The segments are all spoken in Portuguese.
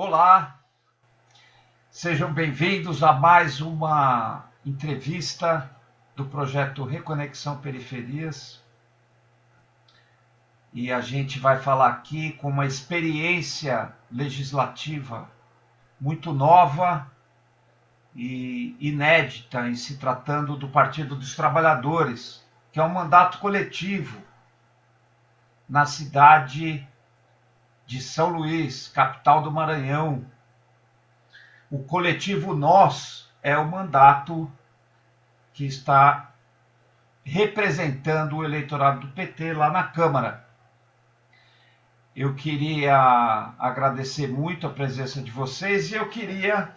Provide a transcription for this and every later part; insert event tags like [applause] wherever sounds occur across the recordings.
Olá, sejam bem-vindos a mais uma entrevista do projeto Reconexão Periferias. E a gente vai falar aqui com uma experiência legislativa muito nova e inédita em se tratando do Partido dos Trabalhadores, que é um mandato coletivo na cidade de São Luís, capital do Maranhão. O coletivo Nós é o mandato que está representando o eleitorado do PT lá na Câmara. Eu queria agradecer muito a presença de vocês e eu queria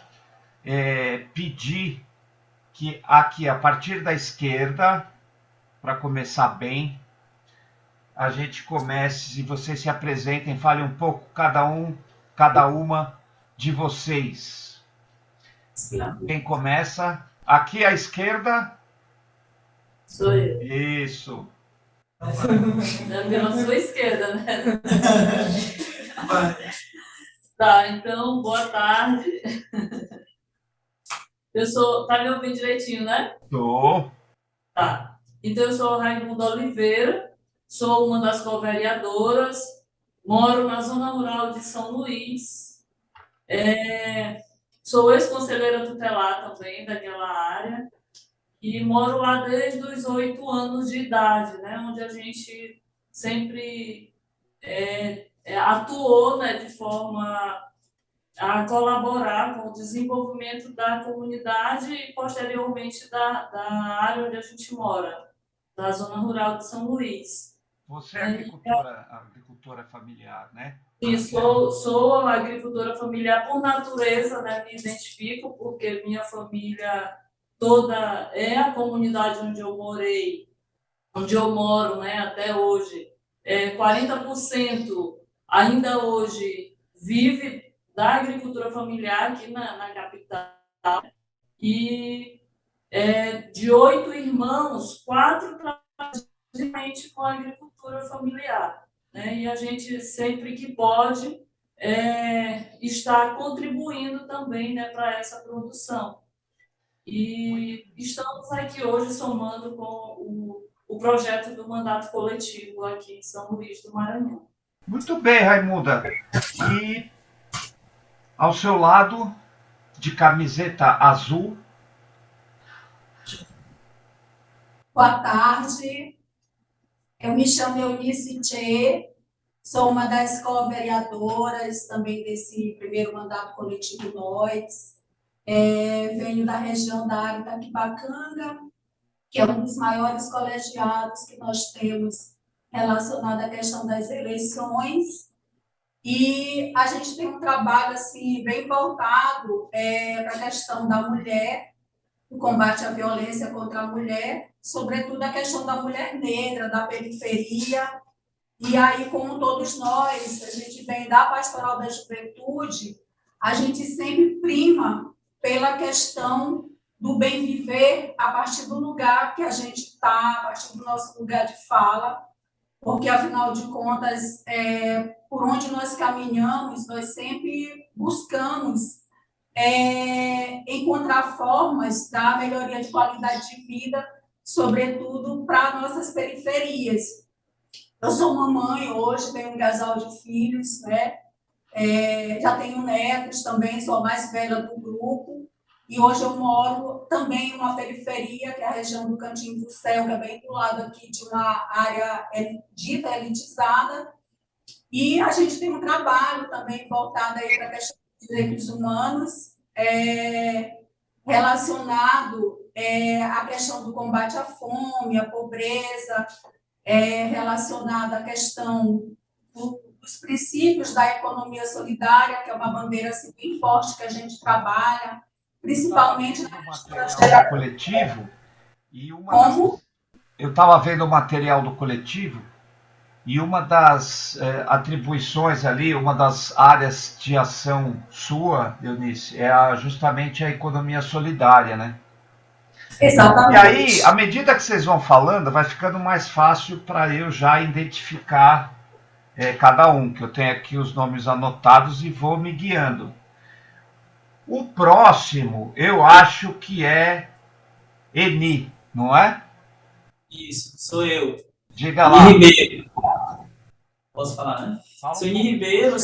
é, pedir que aqui, a partir da esquerda, para começar bem, a gente comece, e vocês se apresentem, falem um pouco, cada um, cada uma de vocês. Quem começa? Aqui à esquerda. Sou eu. Isso. Pela sua esquerda, né? tá, então, boa tarde. Eu sou. Tá me ouvindo direitinho, né? Tô. Tá. Então, eu sou Raimundo Oliveira, sou uma das co-vereadoras, moro na zona rural de São Luís. É, sou ex-conselheira tutelar também daquela área e moro lá desde os oito anos de idade, né, onde a gente sempre é, é, atuou né, de forma a colaborar com o desenvolvimento da comunidade e, posteriormente, da, da área onde a gente mora, da zona rural de São Luís. Você é agricultora, agricultora familiar, né? Sim, sou, sou agricultora familiar por natureza, né? Me identifico porque minha família toda é a comunidade onde eu morei, onde eu moro, né? Até hoje. É, 40% ainda hoje vive da agricultura familiar aqui na, na capital. E é, de oito irmãos, quatro trabalham com a agricultura familiar. Né? E a gente, sempre que pode, é, está contribuindo também né, para essa produção. E estamos aqui hoje somando com o, o projeto do mandato coletivo aqui em São Luís do Maranhão. Muito bem, Raimunda. E ao seu lado, de camiseta azul. Boa tarde. Eu me chamo Eunice Tchê, sou uma das co-vereadoras também desse primeiro mandato coletivo Nós. É, venho da região da área da Quibacanga, que é um dos maiores colegiados que nós temos relacionado à questão das eleições. E a gente tem um trabalho assim bem voltado é, para a questão da mulher, o combate à violência contra a mulher, sobretudo a questão da mulher negra, da periferia. E aí, como todos nós, a gente vem da pastoral da juventude, a gente sempre prima pela questão do bem viver a partir do lugar que a gente está, a partir do nosso lugar de fala, porque afinal de contas, é, por onde nós caminhamos, nós sempre buscamos é, encontrar formas da melhoria de qualidade de vida, sobretudo para nossas periferias. Eu sou mamãe hoje, tenho um casal de filhos, né? É, já tenho netos também, sou a mais velha do grupo, e hoje eu moro também em uma periferia, que é a região do Cantinho do Céu, que é bem do lado aqui de uma área dita elitizada. E a gente tem um trabalho também voltado para a questão dos direitos humanos, é, relacionado é, à questão do combate à fome, à pobreza, é, relacionado à questão do, dos princípios da economia solidária, que é uma bandeira assim, bem forte que a gente trabalha, principalmente na material do coletivo e uma Como? Das, eu estava vendo o material do coletivo e uma das é, atribuições ali, uma das áreas de ação sua, Eunice, é a, justamente a economia solidária, né? Exatamente. E aí, à medida que vocês vão falando, vai ficando mais fácil para eu já identificar é, cada um, que eu tenho aqui os nomes anotados e vou me guiando. O próximo, eu acho que é Eni, não é? Isso, sou eu. Diga lá. Eni Ribeiro. Posso falar, né? Fala sou Eni Ribeiro,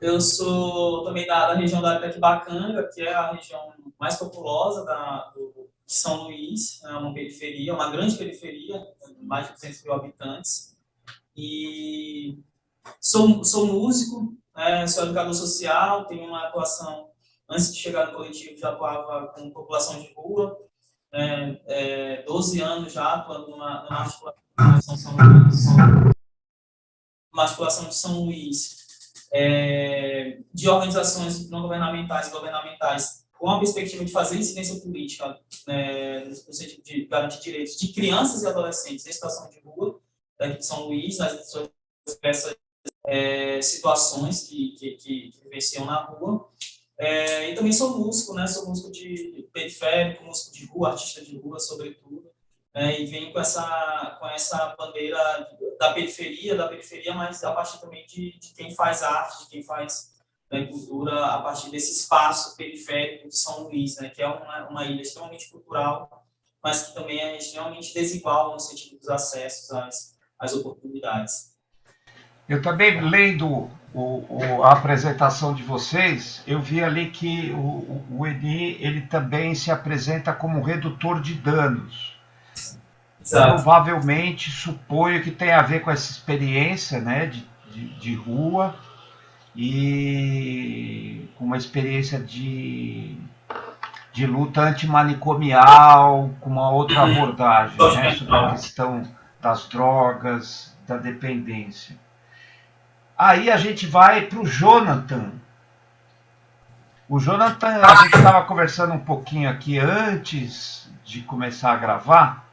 eu sou também da, da região da Itaquibacanga, que é a região mais populosa da, do, de São Luís, é uma periferia, uma grande periferia, mais de 200 mil habitantes. E sou, sou músico, né, sou educador social, tenho uma atuação, antes de chegar no coletivo, já atuava com população de rua, é, é, 12 anos já atuando numa, numa articulação, São Luís, uma articulação de São Luís, é, de organizações não governamentais e governamentais com a perspectiva de fazer incidência política né, no sentido de garantir direitos de crianças e adolescentes em situação de rua, daqui de São Luís, nas diversas é, situações que, que, que, que vivenciam na rua. É, e também sou músico, né? Sou músico de periférico, músico de rua, artista de rua, sobretudo. É, e venho com essa, com essa bandeira da periferia, da periferia, mas a partir também de, de quem faz arte, de quem faz né, cultura, a partir desse espaço periférico de São Luís, né? Que é uma, uma ilha extremamente cultural, mas que também é extremamente desigual no sentido dos acessos às, às oportunidades. Eu também, lendo o, o, a apresentação de vocês, eu vi ali que o, o Eni ele também se apresenta como redutor de danos. Exato. Provavelmente, suponho que tem a ver com essa experiência né, de, de, de rua e com uma experiência de, de luta antimanicomial, com uma outra abordagem né, sobre a questão das drogas, da dependência. Aí a gente vai para o Jonathan. O Jonathan, a gente estava conversando um pouquinho aqui antes de começar a gravar,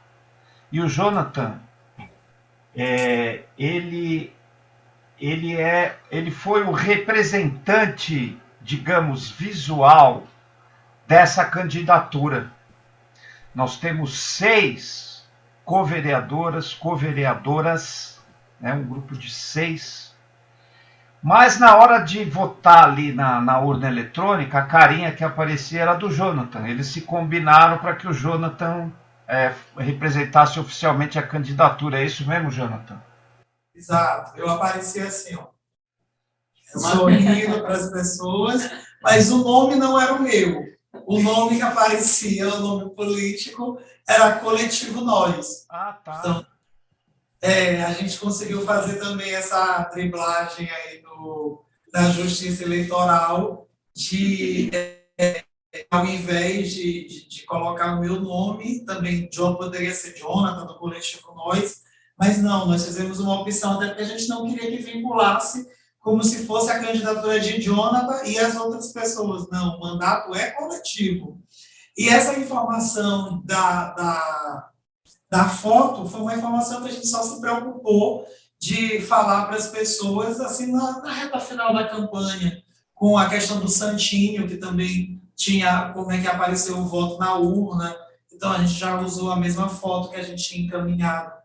e o Jonathan, é, ele, ele, é, ele foi o representante, digamos, visual dessa candidatura. Nós temos seis co-vereadoras, co-vereadoras, né, um grupo de seis mas na hora de votar ali na, na, urna eletrônica, a carinha que aparecia era do Jonathan. Eles se combinaram para que o Jonathan é, representasse oficialmente a candidatura. É isso mesmo, Jonathan? Exato. Eu apareci assim, ó. Sorrindo para as pessoas, mas o nome não era o meu. O nome que aparecia, o nome político, era Coletivo Nós. Ah, tá. Então, é, a gente conseguiu fazer também essa driblagem aí do, da justiça eleitoral de, é, ao invés de, de, de, colocar o meu nome, também John poderia ser Jonathan, do coletivo Nós, mas não, nós fizemos uma opção, até porque a gente não queria que vinculasse como se fosse a candidatura de Jonathan e as outras pessoas. Não, o mandato é coletivo. E essa informação da, da da foto foi uma informação que a gente só se preocupou de falar para as pessoas assim na, na, reta final da campanha, com a questão do santinho, que também tinha como é que apareceu o voto na urna. Então a gente já usou a mesma foto que a gente tinha encaminhado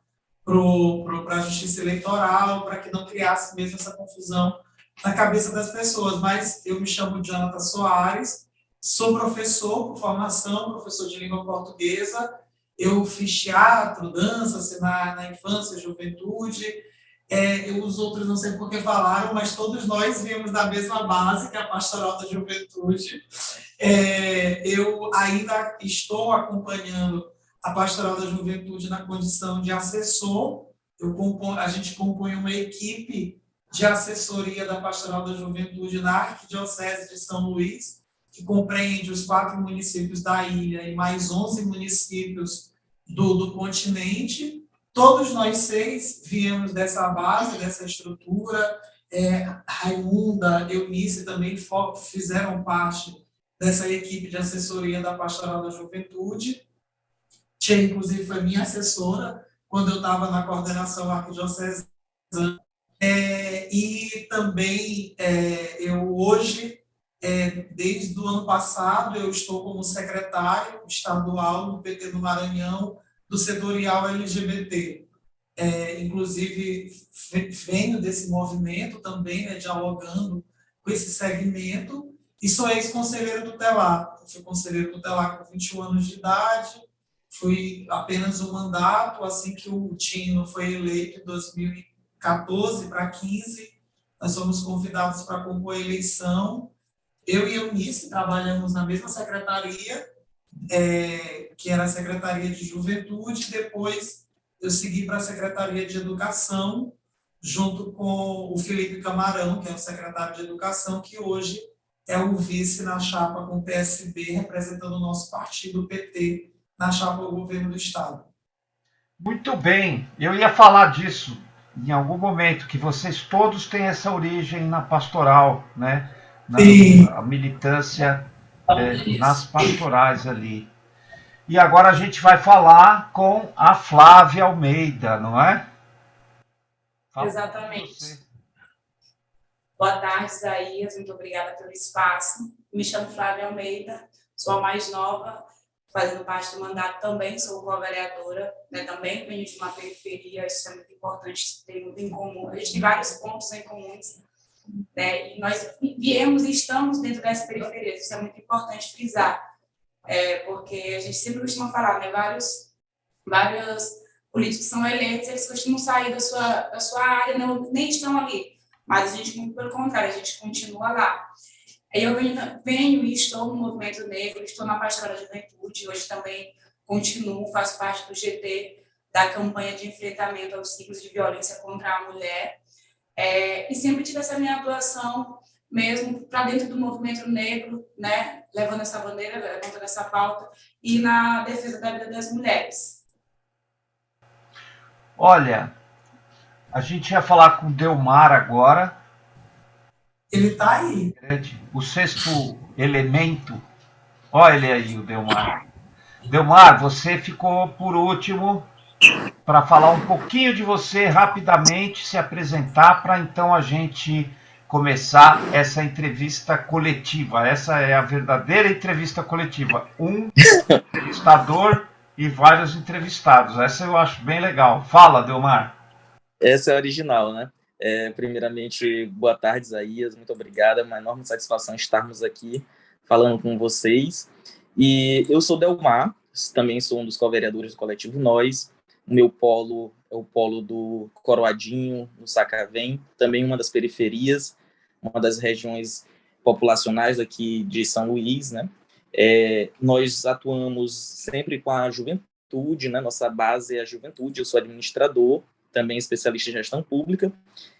para a Justiça Eleitoral, para que não criasse mesmo essa confusão na cabeça das pessoas. Mas eu me chamo Jonathan Soares, sou professor por formação, professor de língua portuguesa, eu fiz teatro, dança assim, na, na infância, juventude. É, eu, os outros não sei por que falaram, mas todos nós viemos da mesma base, que é a Pastoral da Juventude. É, eu ainda estou acompanhando a Pastoral da Juventude na condição de assessor. Eu compon, a gente compõe uma equipe de assessoria da Pastoral da Juventude na Arquidiocese de São Luís, que compreende os quatro municípios da ilha e mais 11 municípios do, do continente. Todos nós seis viemos dessa base, dessa estrutura. É, Raimunda, Eunice também fizeram parte dessa equipe de assessoria da Pastoral da Juventude. Tia, inclusive, foi minha assessora quando eu estava na coordenação arquidiocesana. É, e também é, eu hoje é, desde o ano passado, eu estou como secretário estadual do PT do Maranhão, do setorial LGBT. é, inclusive venho desse movimento também, né, dialogando com esse segmento, e sou ex-conselheiro tutelar. Fui conselheiro tutelar com 21 anos de idade, fui apenas um mandato, assim que o Tino foi eleito em 2014 para 15, nós fomos convidados para compor a eleição. Eu e Eunice trabalhamos na mesma secretaria, é, que era a Secretaria de Juventude, depois eu segui para a Secretaria de Educação, junto com o Felipe Camarão, que é o secretário de Educação, que hoje é o vice na chapa com o PSB, representando o nosso partido, o PT, na chapa do governo do Estado. Muito bem, eu ia falar disso em algum momento, que vocês todos têm essa origem na pastoral, né? Na, a militância é, nas pastorais ali. E agora a gente vai falar com a Flávia Almeida, não é? Fala Exatamente. Boa tarde, Isaías. Muito obrigada pelo espaço. Me chamo Flávia Almeida, sou a mais nova, fazendo parte do mandato também, sou co-vereadora, né, também venho de uma periferia, isso é muito importante, tem muito em comum. A gente tem vários pontos em comuns, né, e nós viemos e estamos dentro dessa periferia, isso é muito importante frisar é, porque a gente sempre costuma falar, né, vários, vários políticos são eleitos, eles costumam sair da sua, da sua área, não, nem estão ali, mas a gente, muito pelo contrário, a gente continua lá. Eu venho, venho e estou no movimento negro, estou na Pastoral da Juventude, hoje também continuo, faço parte do GT, da campanha de enfrentamento aos ciclos de violência contra a mulher, é, e sempre tive essa minha atuação mesmo para dentro do movimento negro, né, levando essa bandeira, levantando essa pauta, e na defesa da vida das mulheres. Olha, a gente ia falar com o Delmar agora. Ele está aí. O sexto elemento. Olha ele aí, o Delmar. Delmar, você ficou por último para falar um pouquinho de você rapidamente, se apresentar, para então a gente começar essa entrevista coletiva. Essa é a verdadeira entrevista coletiva. Um [laughs] entrevistador e vários entrevistados. Essa eu acho bem legal. Fala, Delmar. Essa é a original, né? É, primeiramente, boa tarde, Isaías. Muito obrigada. É uma enorme satisfação estarmos aqui falando com vocês. E eu sou Delmar, também sou um dos co-vereadores do coletivo Nós. O meu polo é o polo do Coroadinho, no Sacavém, também uma das periferias, uma das regiões populacionais aqui de São Luís, né? É, nós atuamos sempre com a juventude, né? Nossa base é a juventude, eu sou administrador, também especialista em gestão pública,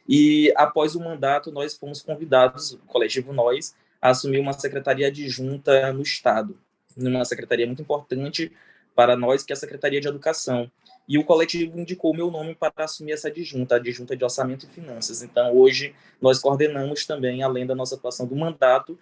e após o mandato nós fomos convidados, o coletivo Nós, a assumir uma secretaria adjunta no Estado, numa secretaria muito importante para nós, que é a Secretaria de Educação, e o coletivo indicou meu nome para assumir essa adjunta, a adjunta de Orçamento e Finanças. Então, hoje, nós coordenamos também, além da nossa atuação do mandato,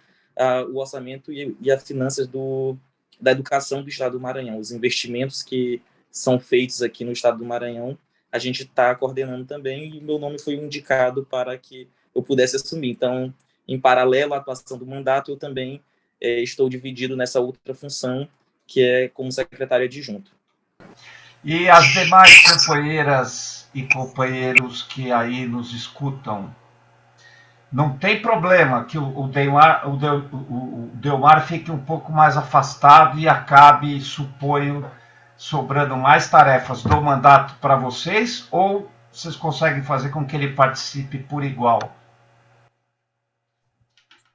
o orçamento e, e as finanças do, da educação do Estado do Maranhão. Os investimentos que são feitos aqui no Estado do Maranhão, a gente está coordenando também, e meu nome foi indicado para que eu pudesse assumir. Então, em paralelo à atuação do mandato, eu também é, estou dividido nessa outra função, que é como secretário adjunto. E as demais companheiras e companheiros que aí nos escutam, não tem problema que o, Delmar, o, Del, o Delmar fique um pouco mais afastado e acabe, suponho, sobrando mais tarefas do mandato para vocês, ou vocês conseguem fazer com que ele participe por igual?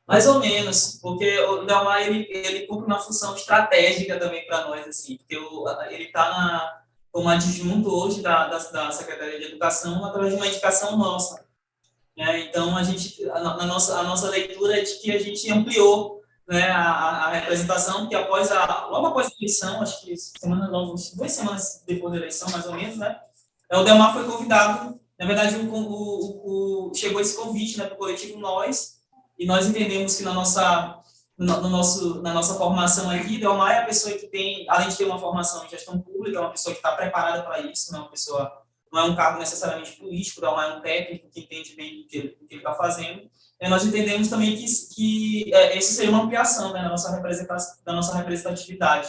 Mais ou menos, porque o Delmar ele, ele cumpre uma função estratégica também para nós, assim, porque o, ele está como adjunto hoje da, da, da, Secretaria de Educação através de uma indicação nossa. Né? Então, a, gente, a, a, nossa, a nossa leitura é de que a gente ampliou né, a, a representação, que após a, logo após a eleição, acho que semana, duas semanas depois da eleição, mais ou menos, né, é, o Delmar foi convidado, na verdade, o, o, o chegou esse convite né, para o coletivo Nós, e nós entendemos que na nossa no, no nosso, na nossa formação aqui, Delmar é a pessoa que tem, além de ter uma formação em gestão pública, é uma pessoa que está preparada para isso, não é uma pessoa, não é um cargo necessariamente político, Delmar é um técnico que entende bem o que ele está fazendo. E nós entendemos também que, que é, esse seria uma ampliação né, da, nossa da nossa representatividade.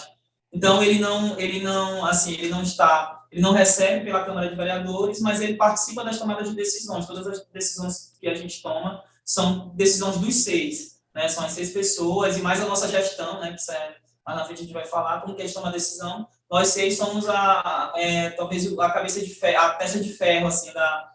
Então, ele não, ele não, assim, ele não está ele não recebe pela Câmara de Vereadores, mas ele participa das tomadas de decisões. Todas as decisões que a gente toma são decisões dos seis, né? São as seis pessoas e mais a nossa gestão, né? Que é, mais na frente a gente vai falar como que a gente toma decisão. Nós seis somos a, é, talvez a cabeça de ferro, a peça de ferro, assim, da,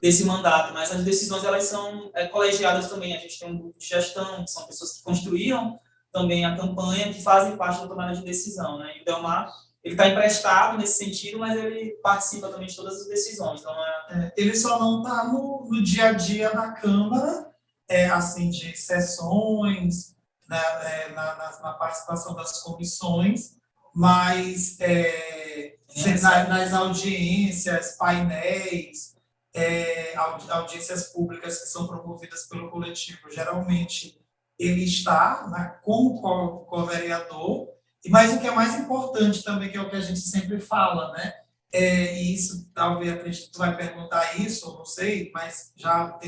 desse mandato, mas as decisões elas são é, colegiadas também. A gente tem um grupo de gestão, que são pessoas que construíram também a campanha, que fazem parte da tomada de decisão, né? E o Delmar ele está emprestado nesse sentido, mas ele participa também de todas as decisões. Então é... É, ele só não está no, no, dia a dia da Câmara, é, assim, de sessões, né, é, na, na, na, participação das comissões, mas é, na, nas audiências, painéis, é, audiências públicas que são promovidas pelo coletivo, geralmente ele está né, como co-vereador, mas o que é mais importante também, que é o que a gente sempre fala, né? É, e isso, talvez, que tu vai perguntar isso, não sei, mas já,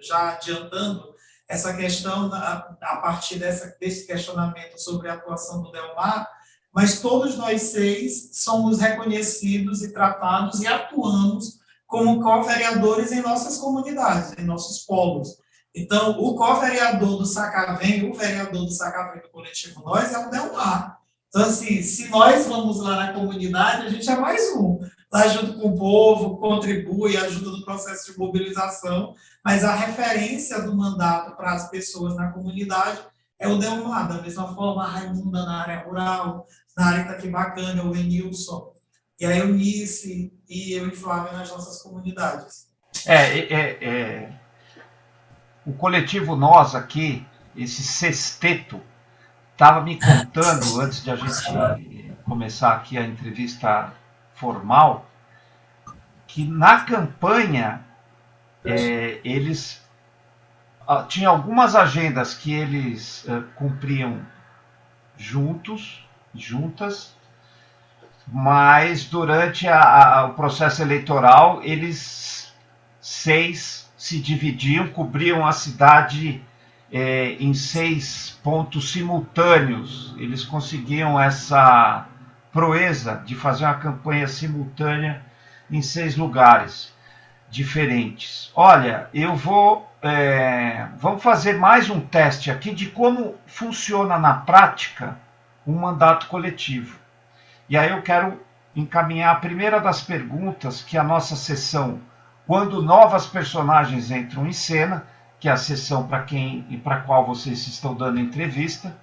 já adiantando, essa questão, a, a partir dessa, desse questionamento sobre a atuação do Delmar, mas todos nós seis somos reconhecidos e tratados e atuamos como co-vereadores em nossas comunidades, em nossos polos. Então, o co-vereador do Sacavém, o vereador do Sacavém do coletivo Nós, é o Delmar. Então, assim, se nós vamos lá na comunidade, a gente é mais um. Lá junto com o povo, contribui, ajuda no processo de mobilização, mas a referência do mandato para as pessoas na comunidade é o Delmar, da mesma forma a Raimunda na área rural, na área que está aqui bacana, o Enilson, e a Eunice, e eu e Flávia nas nossas comunidades. É, é, é, o coletivo Nós aqui, esse sexteto, estava me contando, [laughs] antes de a gente começar aqui a entrevista formal, que na campanha é, eles ah, tinham algumas agendas que eles uh, cumpriam juntos, juntas, mas durante a, a, o processo eleitoral eles seis se dividiam, cobriam a cidade é, em seis pontos simultâneos. Eles conseguiam essa proeza de fazer uma campanha simultânea em seis lugares diferentes. Olha, eu vou. É, vamos fazer mais um teste aqui de como funciona na prática um mandato coletivo. E aí eu quero encaminhar a primeira das perguntas que a nossa sessão, quando novas personagens entram em cena, que é a sessão para quem e para qual vocês estão dando entrevista.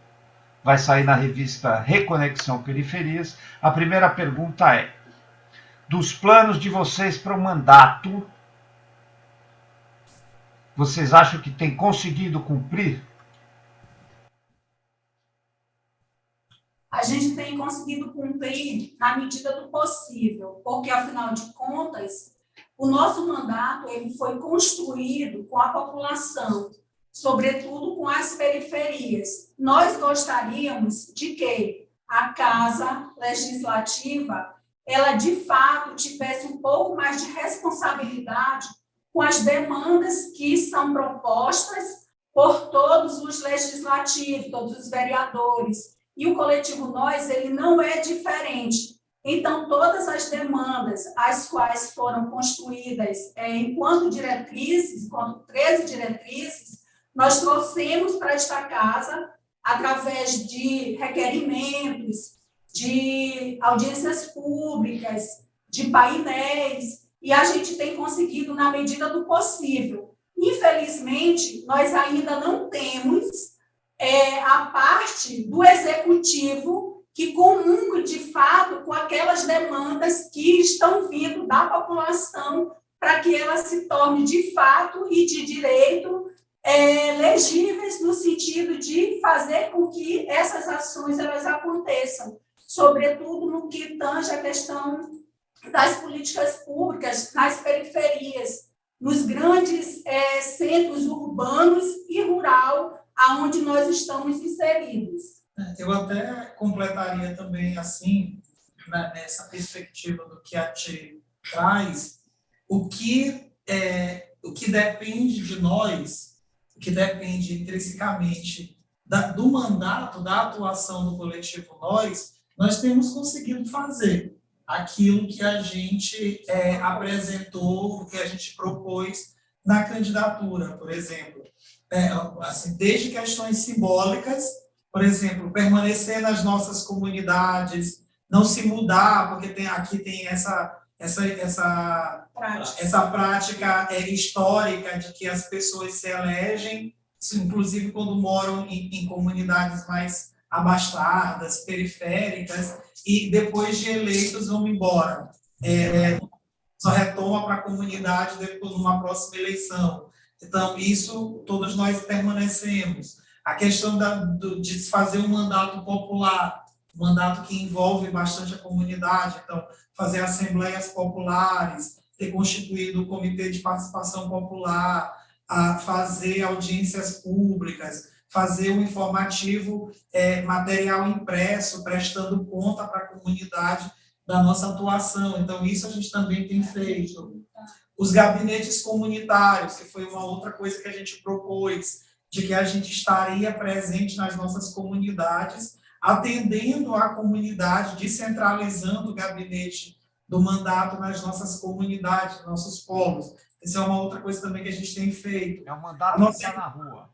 Vai sair na revista Reconexão Periferias. A primeira pergunta é: dos planos de vocês para o mandato, vocês acham que tem conseguido cumprir? A gente tem conseguido cumprir na medida do possível, porque afinal de contas, o nosso mandato ele foi construído com a população, sobretudo com as periferias. Nós gostaríamos de que a Casa Legislativa ela de fato tivesse um pouco mais de responsabilidade com as demandas que são propostas por todos os legislativos, todos os vereadores. E o coletivo Nós, ele não é diferente. Então, todas as demandas, as quais foram construídas é, enquanto diretrizes, enquanto 13 diretrizes, nós trouxemos para esta casa através de requerimentos, de audiências públicas, de painéis, e a gente tem conseguido na medida do possível. Infelizmente, nós ainda não temos é, a parte do executivo que comungue de fato com aquelas demandas que estão vindo da população para que ela se torne de fato e de direito é, legíveis no sentido de fazer com que essas ações elas aconteçam, sobretudo no que tange a questão das políticas públicas nas periferias, nos grandes é, centros urbanos aonde nós estamos inseridos. Eu até completaria também assim, né, nessa perspectiva do que a Ti traz, o que, é, o que depende de nós, o que depende intrinsecamente da, do mandato, da atuação do coletivo Nós, nós temos conseguido fazer. aquilo que a gente é, apresentou, o que a gente propôs na candidatura, por exemplo. É, assim, desde questões simbólicas, por exemplo, permanecer nas nossas comunidades, não se mudar, porque tem, aqui tem essa, essa, essa prática, essa prática é, histórica de que as pessoas se elegem, inclusive quando moram em, em comunidades mais abastadas, periféricas, e depois de eleitos vão embora. É, só retoma para a comunidade depois numa próxima eleição. Então, isso todos nós permanecemos. A questão da, do, de fazer um mandato popular, um mandato que envolve bastante a comunidade, então, fazer assembleias populares, ter constituído o Comitê de Participação Popular, a fazer audiências públicas, fazer um informativo é, material impresso, prestando conta para a comunidade da nossa atuação. Então, isso a gente também tem feito. Os gabinetes comunitários, que foi uma outra coisa que a gente propôs, de que a gente estaria presente nas nossas comunidades, atendendo a comunidade, descentralizando o gabinete do mandato nas nossas comunidades, nossos polos. Isso é uma outra coisa também que a gente tem feito. É o mandato nossa... que está na rua.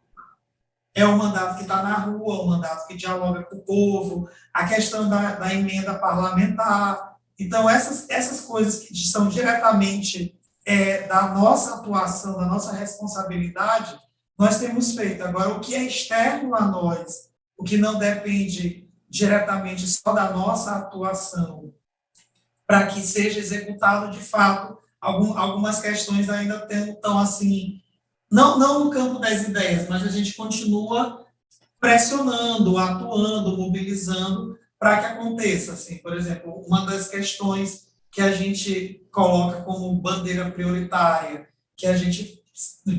É o mandato que está na rua, o mandato que dialoga com o povo, a questão da, da emenda parlamentar. Então, essas, essas coisas que são diretamente é, da nossa atuação, da nossa responsabilidade, nós temos feito. Agora, o que é externo a nós, o que não depende diretamente só da nossa atuação, para que seja executado de fato, algum, algumas questões ainda estão assim, não, não no campo das ideias, mas a gente continua pressionando, atuando, mobilizando para que aconteça. Assim, por exemplo, uma das questões que a gente coloca como bandeira prioritária, que a gente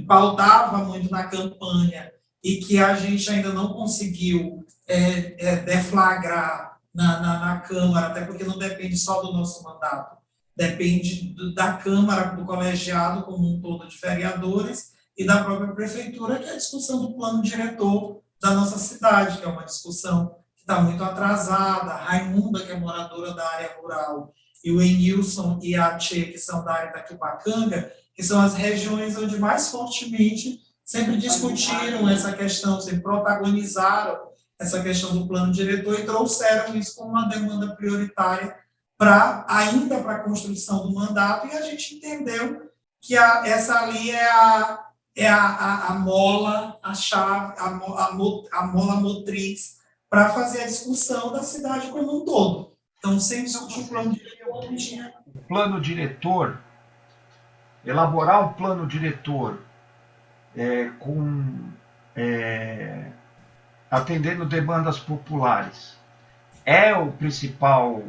pautava muito na campanha e que a gente ainda não conseguiu é, é, deflagrar na, na, na, Câmara, até porque não depende só do nosso mandato, depende do, da Câmara, do colegiado como um todo de vereadores e da própria Prefeitura, que é a discussão do plano diretor da nossa cidade, que é uma discussão que está muito atrasada. A Raimunda, que é moradora da área rural, e o Enilson e a Tchê, que são da área da Quipacanga, que são as regiões onde mais fortemente sempre discutiram essa questão, sempre protagonizaram essa questão do plano diretor e trouxeram isso como uma demanda prioritária para ainda para a construção do mandato e a gente entendeu que a, essa ali é a é a, a, a mola, a chave, a, a, a mola motriz para fazer a discussão da cidade como um todo. Então, sem discutir o plano diretor, O plano diretor, elaborar um plano diretor é, com é, atendendo demandas populares é o principal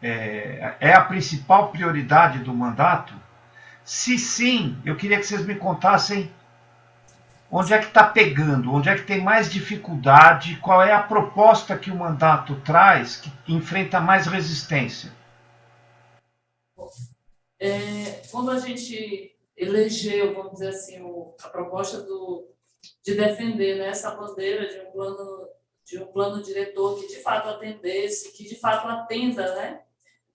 é, é, a principal prioridade do mandato? Se sim, eu queria que vocês me contassem onde é que está pegando, onde é que tem mais dificuldade, qual é a proposta que o mandato traz que enfrenta mais resistência. É, quando a gente elegeu, vamos dizer assim, o, a proposta do, de defender né, essa bandeira de um plano de um plano diretor que de fato atendesse, que de fato atenda né,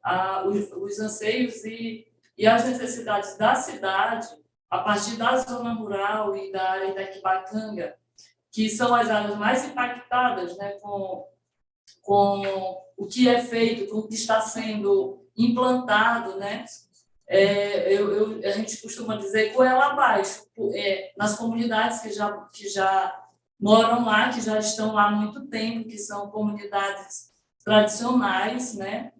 a, os, os anseios e, e as necessidades da cidade, a partir da zona rural e da área da Quibacanga, que são as áreas mais impactadas né, com, com o que é feito, com o que está sendo implantado, né, é, eu, eu, a gente costuma dizer goela abaixo, é, nas comunidades que já, que já moram lá, que já estão lá há muito tempo, que são comunidades tradicionais, né?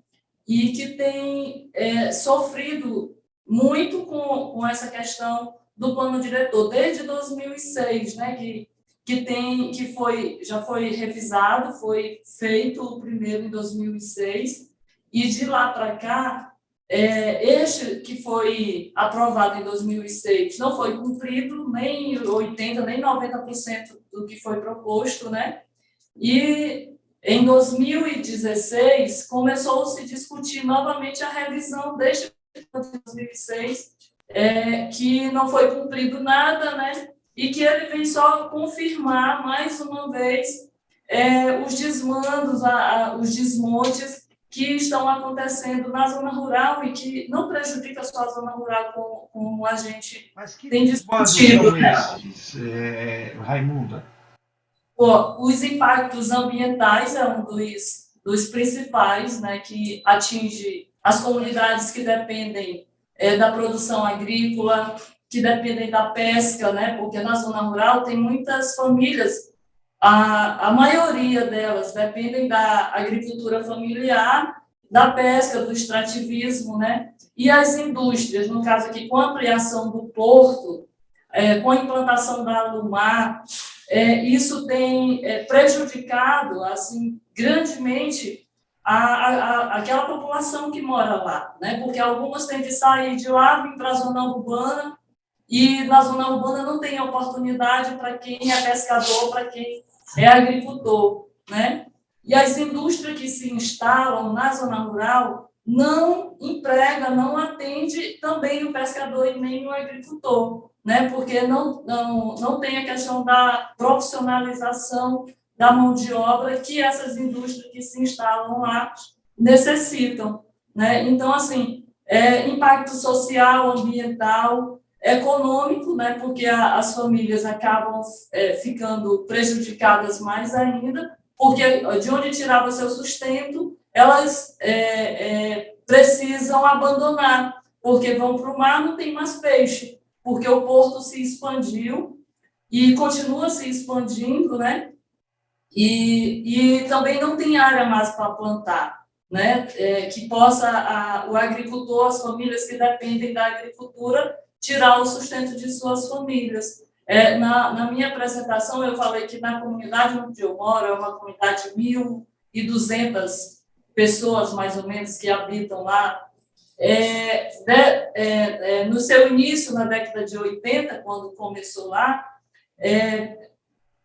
E que têm é, sofrido muito com, com essa questão do plano diretor, desde 2006, né? Que, que, tem, que foi, já foi revisado, foi feito o primeiro em 2006, e de lá para cá é, este que foi aprovado em 2006 não foi cumprido nem 80%, nem 90% do que foi proposto, né? E em 2016 começou a discutir novamente a revisão deste de 2006, é, que não foi cumprido nada, né? E que ele vem só confirmar mais uma vez é, os desmandos, a, a, os desmontes que estão acontecendo na zona rural e que não prejudica só a zona rural como, como a gente Mas que tem discutido. esses, é, Raimunda? Os impactos ambientais é um dos, dos principais, né, que atinge as comunidades que dependem é, da produção agrícola, que dependem da pesca, né, porque na zona rural tem muitas famílias a, a maioria delas dependem da agricultura familiar, da pesca, do extrativismo, né? E as indústrias, no caso aqui, com a ampliação do porto, é, com a implantação da Alumar, é, isso tem é, prejudicado, assim, grandemente a, a, aquela população que mora lá, né? Porque algumas têm de sair de lá, vir para a zona urbana, e na zona urbana não tem oportunidade para quem é pescador, para quem é agricultor, né? E as indústrias que se instalam na zona rural não emprega, não atende também o pescador e nem o agricultor, né? Porque não, não, não tem a questão da profissionalização da mão de obra que essas indústrias que se instalam lá necessitam, né? Então, assim, é, impacto social, ambiental, econômico, né, porque a, as famílias acabam é, ficando prejudicadas mais ainda, porque de onde tirava seu sustento, elas é, é, precisam abandonar, porque vão para o mar, não tem mais peixe, porque o porto se expandiu e continua se expandindo, né, e, e também não tem área mais para plantar, né, é, que possa a, o agricultor, as famílias que dependem da agricultura, tirar o sustento de suas famílias. É, na, na minha apresentação, eu falei que na comunidade onde eu moro, é uma comunidade de 1.200 pessoas, mais ou menos, que habitam lá. É, de, é, é no seu início, na década de 80, quando começou lá, é,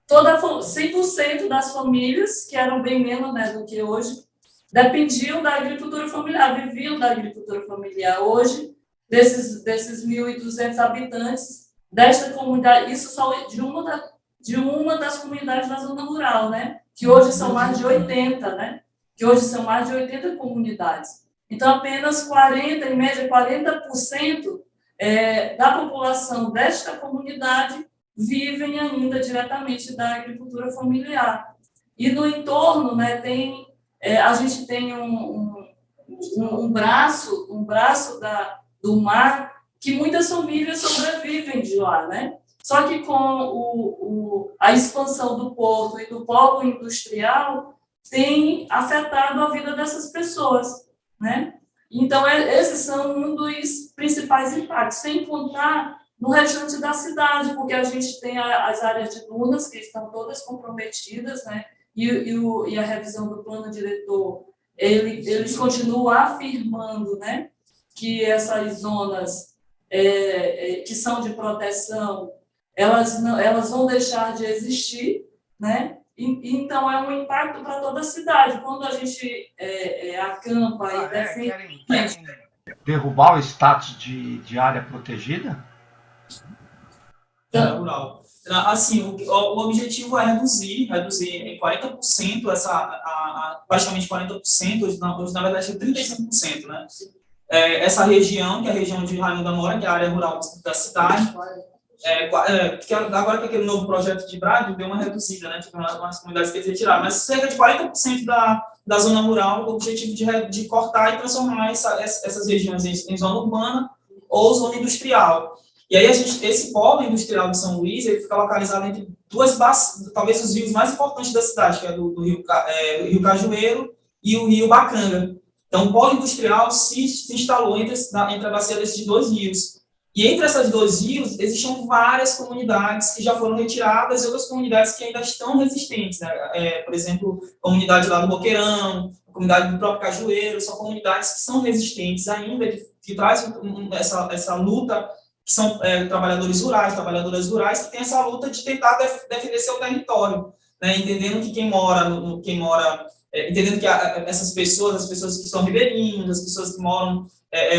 toda 100% das famílias, que eram bem menos né, do que hoje, dependiam da agricultura familiar, viviam da agricultura familiar. Hoje, desses, desses 1.200 habitantes desta comunidade, isso só de uma, da, de uma das comunidades da zona rural, né? Que hoje são mais de 80, né? Que hoje são mais de 80 comunidades. Então, apenas 40, em média, 40% é, da população desta comunidade vivem ainda diretamente da agricultura familiar. E no entorno, né, tem, é, a gente tem um, um, um braço, um braço da, do mar, que muitas famílias sobrevivem de lá, né? Só que com o, o, a expansão do porto e do polo industrial, tem afetado a vida dessas pessoas, né? Então, é, esses são um dos principais impactos, sem contar no restante da cidade, porque a gente tem a, as áreas de dunas que estão todas comprometidas, né? E, e, o, e a revisão do plano diretor, ele, eles continuam afirmando, né? que essas zonas é, é, que são de proteção, elas, não, elas vão deixar de existir, né? E, então, é um impacto para toda a cidade. Quando a gente é, é acampa ah, e é? defende... Derrubar o status de, de área protegida? Rural. Assim, o, o, objetivo é reduzir, reduzir em 40% essa, a, a, praticamente 40%, hoje na, na verdade é 35%, né? é, essa região, que é a região de Raimundo Mora, que é a área rural da cidade, é, é, que agora com aquele novo projeto de Braga, deu uma reduzida, né, tipo, umas comunidades que eles retiraram, mas cerca de 40% da, da zona rural, o objetivo de, de cortar e transformar essa, essas regiões em, em zona urbana ou zona industrial. E aí, esse polo industrial de São Luís, ele fica localizado entre duas bacias, talvez os rios mais importantes da cidade, que é do, do rio, é, Rio Cajueiro e o Rio Bacanga. Então, o polo industrial se, se instalou entre, entre a bacia desses dois rios. E entre essas dois rios, existiam várias comunidades que já foram retiradas e outras comunidades que ainda estão resistentes. Né? É, por exemplo, a comunidade lá do Boqueirão, a comunidade do próprio Cajueiro, são comunidades que são resistentes ainda, que, que trazem essa, essa luta, que são é, trabalhadores rurais, trabalhadoras rurais, que têm essa luta de tentar def, defender seu território, né? entendendo que quem mora, no, quem mora é, entendendo que a, essas pessoas, as pessoas que são ribeirinhas, as pessoas que moram é,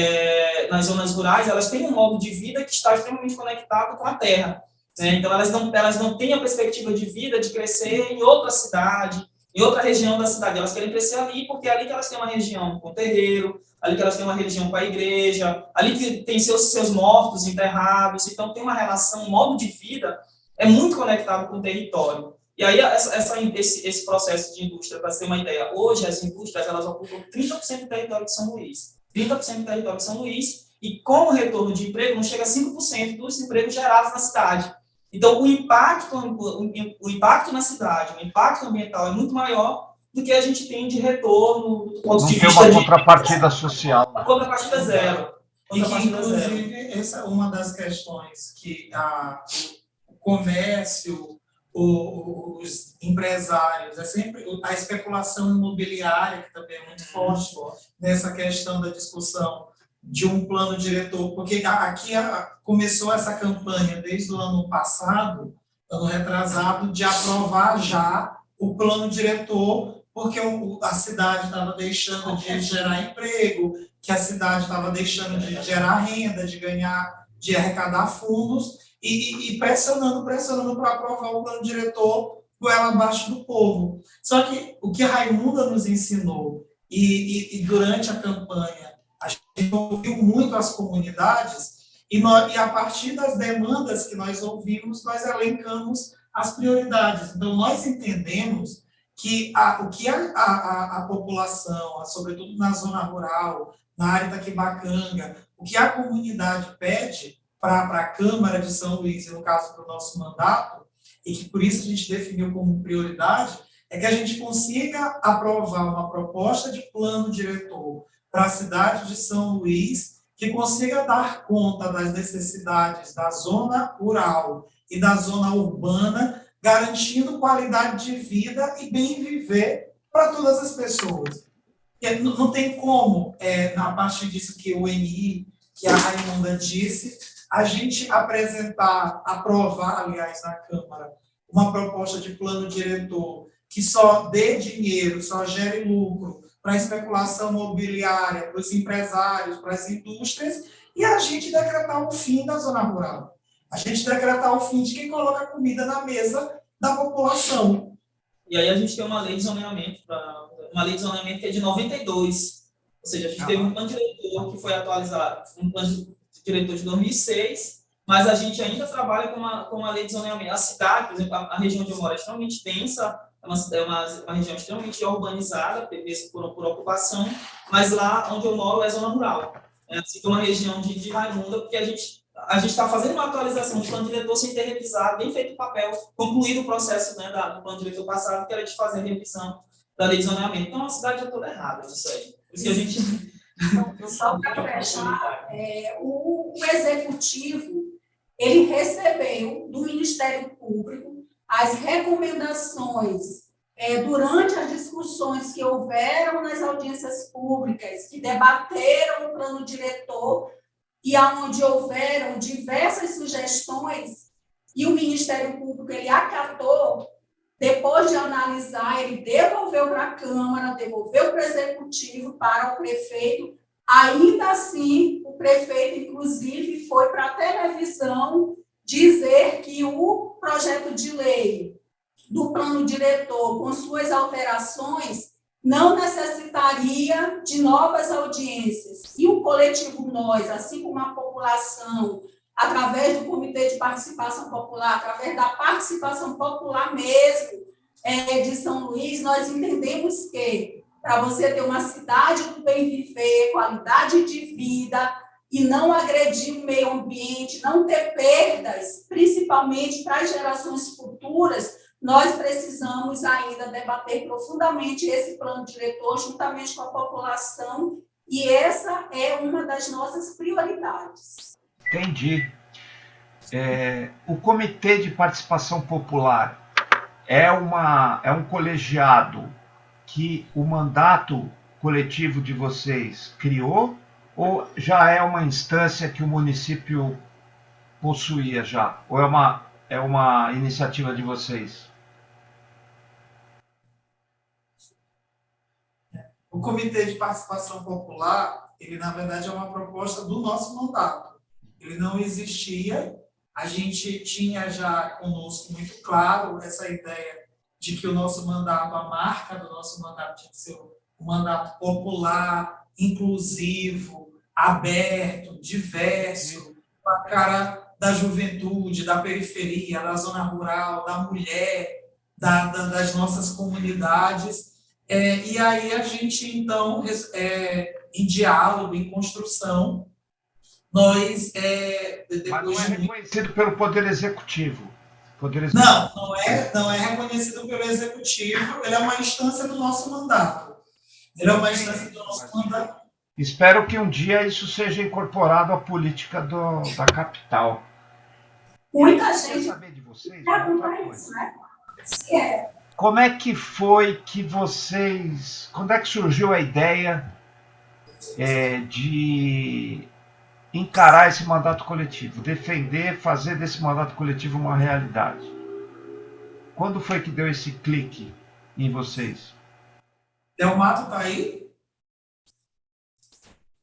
é, nas zonas rurais, elas têm um modo de vida que está extremamente conectado com a terra. Né? Então, elas não, elas não têm a perspectiva de vida de crescer em outra cidade, em outra região da cidade. Elas querem crescer ali, porque é ali que elas têm uma região com terreiro, ali que elas têm uma região com a igreja, ali que tem seus, seus mortos enterrados, então tem uma relação, um modo de vida é muito conectado com o território. E aí, essa, essa, esse, esse processo de indústria, para ter uma ideia, hoje as indústrias elas ocupam 30% do território de São Luís. 30% do território de São Luís, e com o retorno de emprego, não chega a 5% dos empregos gerados na cidade. Então, o impacto, o, impacto na cidade, o impacto ambiental é muito maior do que a gente tem de retorno do ponto não de vista uma de... contrapartida social. A contrapartida zero. E que, inclusive, essa é uma das questões que a, o comércio, o, os empresários, é sempre a especulação imobiliária, que também é muito uhum. forte nessa questão da discussão de um plano diretor, porque aqui começou essa campanha desde o ano passado, ano retrasado, de aprovar já o plano diretor, porque a cidade estava deixando de gerar emprego, que a cidade estava deixando de gerar renda, de ganhar, de arrecadar fundos, e, e pressionando, pressionando para aprovar o plano diretor goela abaixo do povo. Só que o que a Raimunda nos ensinou, e, e, e durante a campanha, a gente ouviu muito as comunidades e, nós, e a partir das demandas que nós ouvimos, nós elencamos as prioridades. Então, nós entendemos que a, o que a, a, a população, sobretudo na zona rural, na área da Quibacanga, o que a comunidade pede para a Câmara de São Luís, e no caso do nosso mandato, e que por isso a gente definiu como prioridade, é que a gente consiga aprovar uma proposta de plano diretor para a cidade de São Luís, que consiga dar conta das necessidades da zona rural e da zona urbana, garantindo qualidade de vida e bem viver para todas as pessoas. Não tem como, é, a partir disso que o NI, que a Raimunda disse, a gente apresentar, aprovar, aliás, na Câmara, uma proposta de plano diretor que só dê dinheiro, só gere lucro, para a especulação imobiliária, para os empresários, para as indústrias, e a gente decretar o fim da zona rural. A gente decretar o fim de quem coloca comida na mesa da população. E aí a gente tem uma lei de zoneamento, uma lei de zoneamento que é de 92, ou seja, a gente ah. teve um plano diretor que foi atualizado, um plano diretor de 2006, mas a gente ainda trabalha com uma, com uma lei de zoneamento. A cidade, por exemplo, a, a região onde eu moro é extremamente densa, é uma, é uma, uma região extremamente urbanizada, mesmo por, por ocupação, mas lá onde eu moro é zona rural. É assim uma região de, de Raimunda, porque a gente a gente está fazendo uma atualização do plano diretor sem ter revisado, nem feito o papel, concluído o processo né, da, do plano diretor passado, que era de fazer a revisão da lei de zoneamento. Então, a cidade é toda errada nisso aí. Por isso que a gente... Então, só para fechar, é, o, o executivo, ele recebeu do Ministério Público as recomendações é, durante as discussões que houveram nas audiências públicas, que debateram o plano diretor, e aonde houveram diversas sugestões, e o Ministério Público ele acatou, depois de analisar, ele devolveu para a Câmara, devolveu para o Executivo, para o prefeito, ainda assim, o prefeito, inclusive, foi para a televisão dizer que o projeto de lei do plano diretor, com suas alterações, não necessitaria de novas audiências. E o coletivo Nós, assim como a população, através do Comitê de Participação Popular, através da participação popular mesmo é, de São Luís, nós entendemos que para você ter uma cidade do bem viver, qualidade de vida, e não agredir o meio ambiente, não ter perdas, principalmente para as gerações futuras, nós precisamos ainda debater profundamente esse plano diretor juntamente com a população e essa é uma das nossas prioridades. Entendi. É, o Comitê de Participação Popular é, uma, é um colegiado que o mandato coletivo de vocês criou ou já é uma instância que o município possuía já? Ou é uma, é uma iniciativa de vocês? O Comitê de Participação Popular, ele na verdade é uma proposta do nosso mandato. Ele não existia, a gente tinha já conosco muito claro essa ideia de que o nosso mandato, a marca do nosso mandato tinha que ser um mandato popular, inclusivo, aberto, diverso, com a cara da juventude, da periferia, da zona rural, da mulher, da, da, das nossas comunidades. É, e aí a gente, então, é, em diálogo, em construção, nós, é, Mas não é reconhecido pelo Poder Executivo. Poder Executivo. Não, não é, não é reconhecido pelo Executivo, ele é uma instância do nosso mandato. Ele é uma instância do nosso mandato. Espero que um dia isso seja incorporado à política do, da capital. Muita gente saber de vocês isso, né? É. Como é que foi que vocês. Quando é que surgiu a ideia é, de encarar esse mandato coletivo, defender, fazer desse mandato coletivo uma realidade? Quando foi que deu esse clique em vocês? Delmato está aí?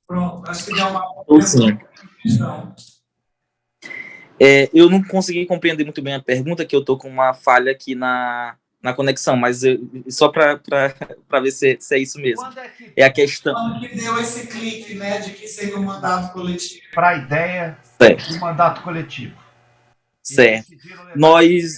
Pronto, acho que Delmato está é, eu não consegui compreender muito bem a pergunta, que eu estou com uma falha aqui na, na conexão, mas eu, só para ver se, se, é isso mesmo. É, que, é, a questão. Quando que deu esse clique, né, de que seria um mandato coletivo? Para a ideia certo. do mandato coletivo. Certo. Nós,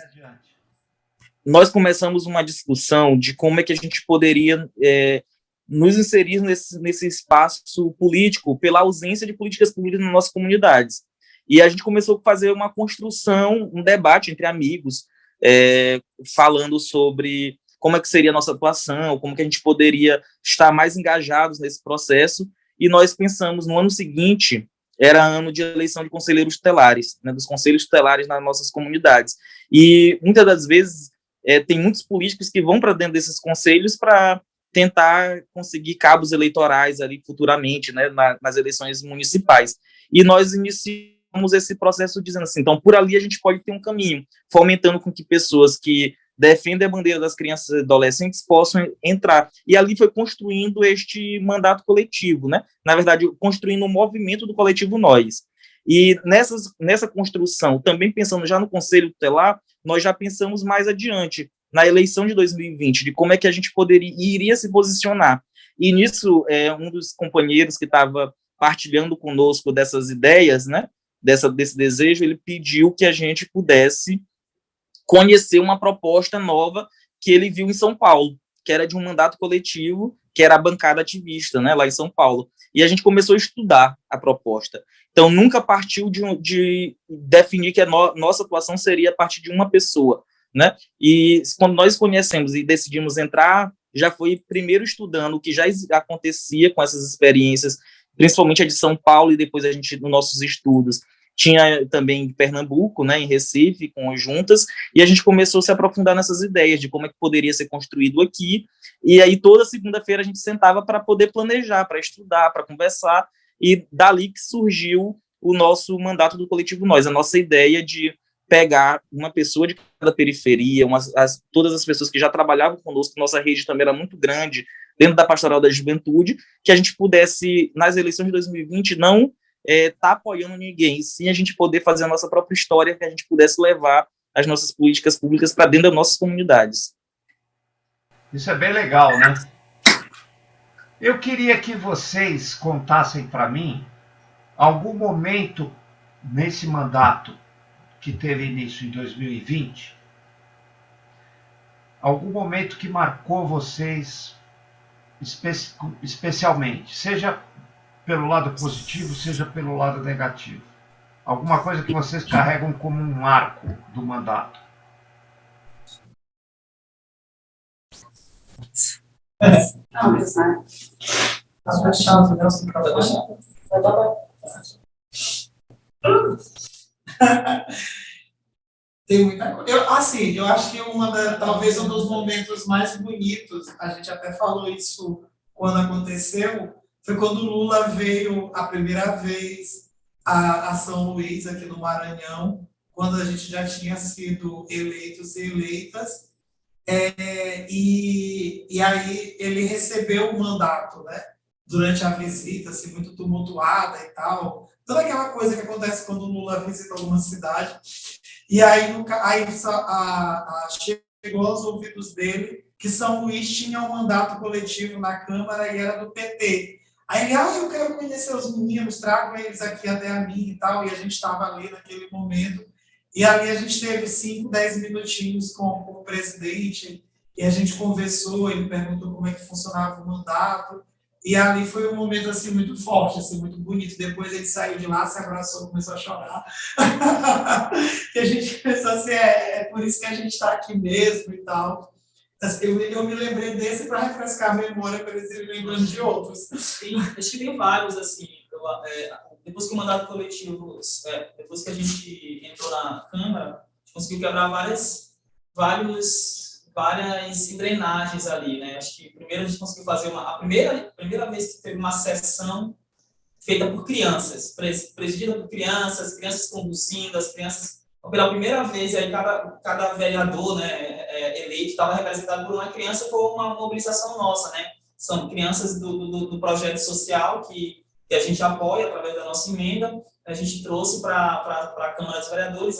nós começamos uma discussão de como é que a gente poderia é, nos inserir nesse, nesse espaço político pela ausência de políticas públicas nas nossas comunidades. E a gente começou a fazer uma construção, um debate entre amigos, é, falando sobre como é que seria a nossa atuação, como que a gente poderia estar mais engajados nesse processo, e nós pensamos no ano seguinte, era ano de eleição de conselheiros tutelares, né, dos conselhos tutelares nas nossas comunidades, e muitas das vezes é, tem muitos políticos que vão para dentro desses conselhos para tentar conseguir cabos eleitorais ali futuramente, né, na, nas eleições municipais, e nós iniciamos esse processo dizendo assim, então por ali a gente pode ter um caminho, fomentando com que pessoas que defendem a bandeira das crianças e adolescentes possam entrar. E ali foi construindo este mandato coletivo, né? Na verdade, construindo o um movimento do coletivo Nós. E nessas, nessa construção, também pensando já no Conselho Tutelar, nós já pensamos mais adiante, na eleição de 2020, de como é que a gente poderia iria se posicionar. E nisso, é, um dos companheiros que estava partilhando conosco dessas ideias, né, dessa, desse desejo, ele pediu que a gente pudesse conhecer uma proposta nova que ele viu em São Paulo, que era de um mandato coletivo, que era a bancada ativista, né, lá em São Paulo. E a gente começou a estudar a proposta. Então, nunca partiu de, de definir que a no, nossa atuação seria a partir de uma pessoa, né? E quando nós conhecemos e decidimos entrar, já foi primeiro estudando o que já acontecia com essas experiências, principalmente a de São Paulo, e depois a gente, nos nossos estudos, tinha também em Pernambuco, né, em Recife, com juntas, e a gente começou a se aprofundar nessas ideias de como é que poderia ser construído aqui, e aí toda segunda-feira a gente sentava para poder planejar, para estudar, para conversar, e dali que surgiu o nosso mandato do Coletivo Nós, a nossa ideia de pegar uma pessoa de cada periferia, umas, as, todas as pessoas que já trabalhavam conosco, nossa rede também era muito grande, dentro da Pastoral da Juventude, que a gente pudesse, nas eleições de 2020, não é, tá apoiando ninguém, sim a gente poder fazer a nossa própria história, que a gente pudesse levar as nossas políticas públicas para dentro das nossas comunidades. Isso é bem legal, né? Eu queria que vocês contassem para mim algum momento nesse mandato que teve início em 2020, algum momento que marcou vocês espe especialmente, seja pelo lado positivo, seja pelo lado negativo. Alguma coisa que vocês carregam como um marco do mandato. Não, Tá fechado, [laughs] Nelson. Tem muita coisa. Eu, assim, eu acho que uma da, talvez um dos momentos mais bonitos, a gente até falou isso quando aconteceu, foi quando Lula veio a primeira vez a, a São Luís, aqui no Maranhão, quando a gente já tinha sido eleitos e eleitas, é, e, e aí ele recebeu o mandato, né? Durante a visita, assim, muito tumultuada e tal. Toda aquela coisa que acontece quando Lula visita alguma cidade. E aí, no, aí a, a, chegou aos ouvidos dele que São Luís tinha um mandato coletivo na Câmara e era do PT. Aí ele, ah, eu quero conhecer os meninos, trago eles aqui até a mim e tal, e a gente estava ali naquele momento. E ali a gente teve cinco, dez minutinhos com, com o presidente, e a gente conversou, ele perguntou como é que funcionava o mandato, e ali foi um momento assim muito forte, assim muito bonito. Depois ele saiu de lá, se abraçou, começou a chorar. [laughs] que a gente pensou assim, é, é por isso que a gente está aqui mesmo e tal. Assim, eu, eu me lembrei desse para refrescar a memória, para eles irem lembrando de outros. Sim, acho que tem vários, assim. Eu, é, depois que o mandato coletivo, é, depois que a gente entrou na Câmara, a gente conseguiu quebrar várias, vários várias engrenagens ali, né? Acho que primeiro a gente conseguiu fazer uma a primeira primeira vez que teve uma sessão feita por crianças, presidida por crianças, crianças conduzindo, as crianças pela primeira vez aí cada cada vereador, né, é, eleito estava representado por uma criança, foi uma mobilização nossa, né? São crianças do, do, do projeto social que que a gente apoia através da nossa emenda, a gente trouxe para a Câmara dos Vereadores,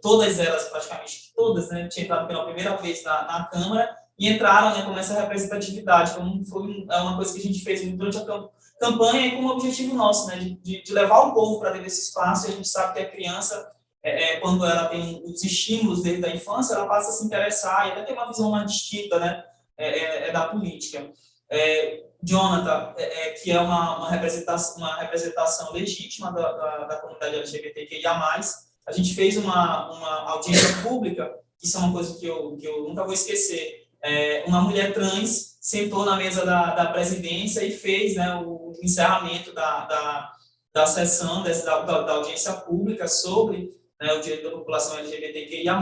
todas elas, praticamente todas, né, tinha entrado pela primeira vez na, na Câmara e entraram né, com essa representatividade. Então, foi é uma coisa que a gente fez durante a campanha e com um objetivo nosso, né, de, de levar o povo para dentro desse espaço. E a gente sabe que a criança, é, é, quando ela tem os estímulos desde a infância, ela passa a se interessar e ela tem uma visão mais distinta né, é, é, é da política. É, Jonathan, é, é, que é uma, uma, representação, uma representação legítima da, da, da comunidade LGBTQIA+, a gente fez uma, uma audiência pública, isso é uma coisa que eu, que eu nunca vou esquecer, é, uma mulher trans sentou na mesa da, da presidência e fez né, o encerramento da, da, da sessão, dessa, da, da audiência pública sobre né, o direito da população LGBTQIA+,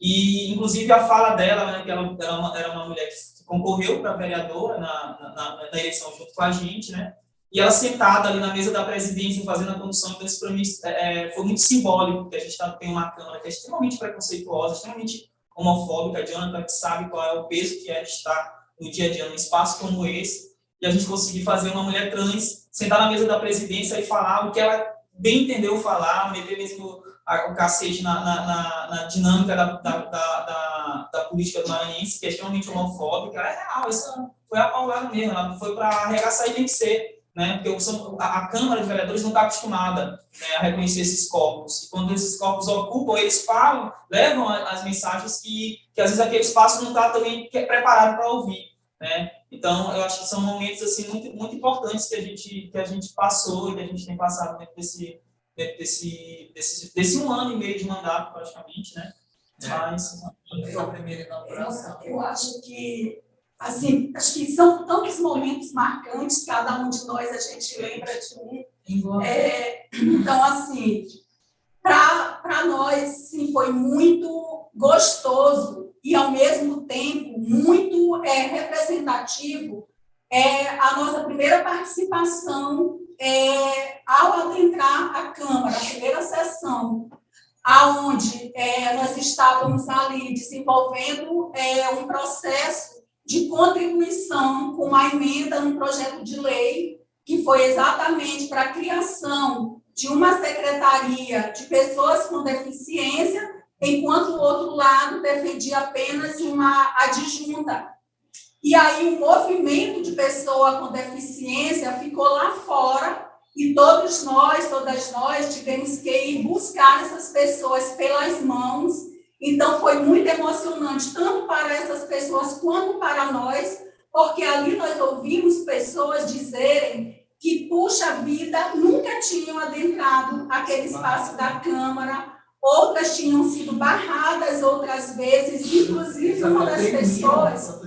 e, inclusive, a fala dela, né, que ela era uma, era uma mulher que concorreu para vereadora na, na, na, eleição junto com a gente, né? E ela sentada ali na mesa da presidência, fazendo a condução, então isso para mim é, é, foi muito simbólico, porque a gente tá, tem uma Câmara que é extremamente preconceituosa, extremamente homofóbica, Jonathan que sabe qual é o peso que é estar no dia a dia num espaço como esse, e a gente conseguir fazer uma mulher trans sentar na mesa da presidência e falar o que ela bem entendeu falar, meter mesmo o cacete na, na, na, na dinâmica da, da, da, da, política do Maranhense, que é extremamente homofóbica, é real, isso foi a paulada mesmo, ela foi para arregaçar e vencer, né? porque a, a Câmara de Vereadores não está acostumada né, a reconhecer esses corpos, e quando esses corpos ocupam, eles falam, levam as mensagens que, que às vezes aquele espaço não está também preparado para ouvir. Né? Então, eu acho que são momentos assim muito, muito importantes que a gente que a gente passou e que a gente tem passado dentro desse desse, desse, desse um ano e meio de mandato, praticamente, né? É. Mas foi a primeira inauguração. Eu acho que, assim, acho que são tantos momentos marcantes, cada um de nós a gente lembra de um. É, então, assim, para nós, sim, foi muito gostoso e, ao mesmo tempo, muito é, representativo é, a nossa primeira participação é, ao adentrar a Câmara, a primeira sessão, aonde é, nós estávamos ali desenvolvendo é, um processo de contribuição com a emenda no projeto de lei, que foi exatamente para a criação de uma secretaria de pessoas com deficiência, enquanto o outro lado defendia apenas uma adjunta e aí o movimento de pessoa com deficiência ficou lá fora. E todos nós, todas nós tivemos que ir buscar essas pessoas pelas mãos. Então foi muito emocionante tanto para essas pessoas quanto para nós, porque ali nós ouvimos pessoas dizerem que, puxa vida, nunca tinham adentrado aquele espaço da Câmara, outras tinham sido barradas outras vezes, inclusive uma das pessoas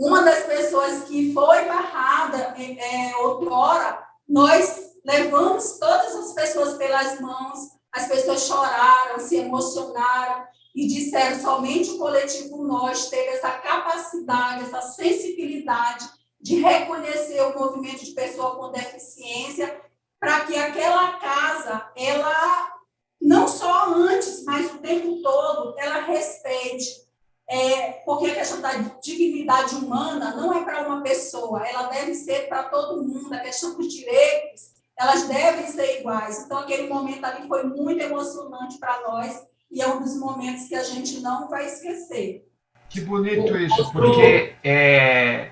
uma das pessoas que foi barrada é, outrora, nós levamos todas as pessoas pelas mãos, as pessoas choraram, se emocionaram e disseram somente o coletivo nós teve essa capacidade, essa sensibilidade de reconhecer o movimento de pessoa com deficiência para que aquela casa, ela não só antes, mas o tempo todo, ela respeite é, porque a questão da dignidade humana não é para uma pessoa, ela deve ser para todo mundo, a questão dos direitos, elas devem ser iguais. Então, aquele momento ali foi muito emocionante para nós, e é um dos momentos que a gente não vai esquecer. Que bonito isso, porque é,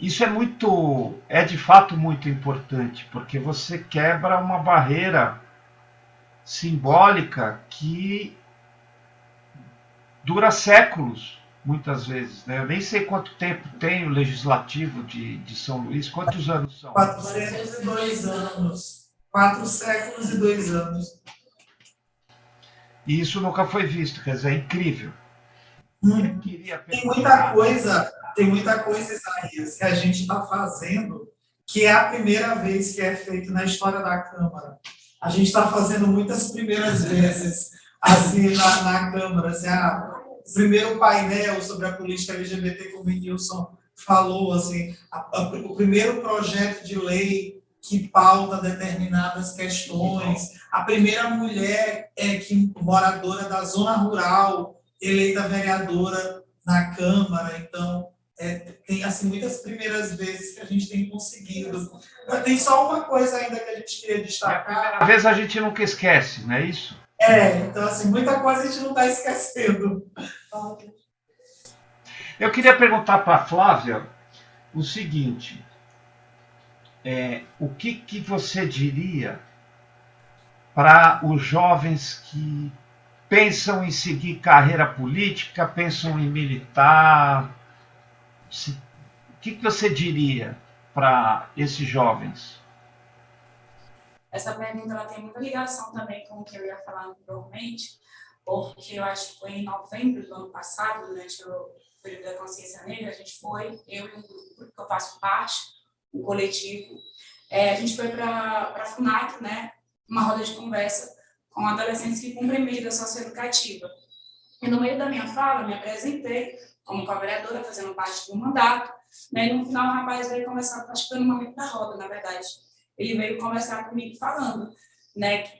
isso é muito, é de fato muito importante, porque você quebra uma barreira simbólica que dura séculos, muitas vezes. Né? Eu nem sei quanto tempo tem o legislativo de, de São Luís, quantos anos são? 402 anos. Quatro séculos e dois anos. E isso nunca foi visto, quer dizer, é incrível. Hum. Tem muita coisa, tem muita coisa, Isaías, que a gente está fazendo que é a primeira vez que é feito na história da Câmara. A gente está fazendo muitas primeiras vezes, assim, na, na Câmara. Assim, ah, o primeiro painel sobre a política LGBT, como o Nilson falou, assim, a, a, o primeiro projeto de lei que pauta determinadas questões, a primeira mulher é que moradora da zona rural, eleita vereadora na Câmara, então é, tem assim muitas primeiras vezes que a gente tem conseguido. Mas tem só uma coisa ainda que a gente queria destacar. Às vezes a gente nunca esquece, não é isso? É, então assim, muita coisa a gente não está esquecendo. Eu queria perguntar para a Flávia o seguinte: é, o que, que você diria para os jovens que pensam em seguir carreira política, pensam em militar? Se, o que, que você diria para esses jovens? Essa pergunta ela tem muita ligação também com o que eu ia falar anteriormente, porque eu acho que foi em novembro do ano passado, durante o período da consciência negra, a gente foi, eu e um grupo que eu faço parte, um coletivo, é, a gente foi para a FUNAC, né, uma roda de conversa com adolescentes que cumprem medida socioeducativa. E no meio da minha fala, me apresentei como co-vereadora, fazendo parte do mandato, né, e no final o rapaz veio conversar, acho que foi no momento da roda, na verdade, ele veio conversar comigo falando, né,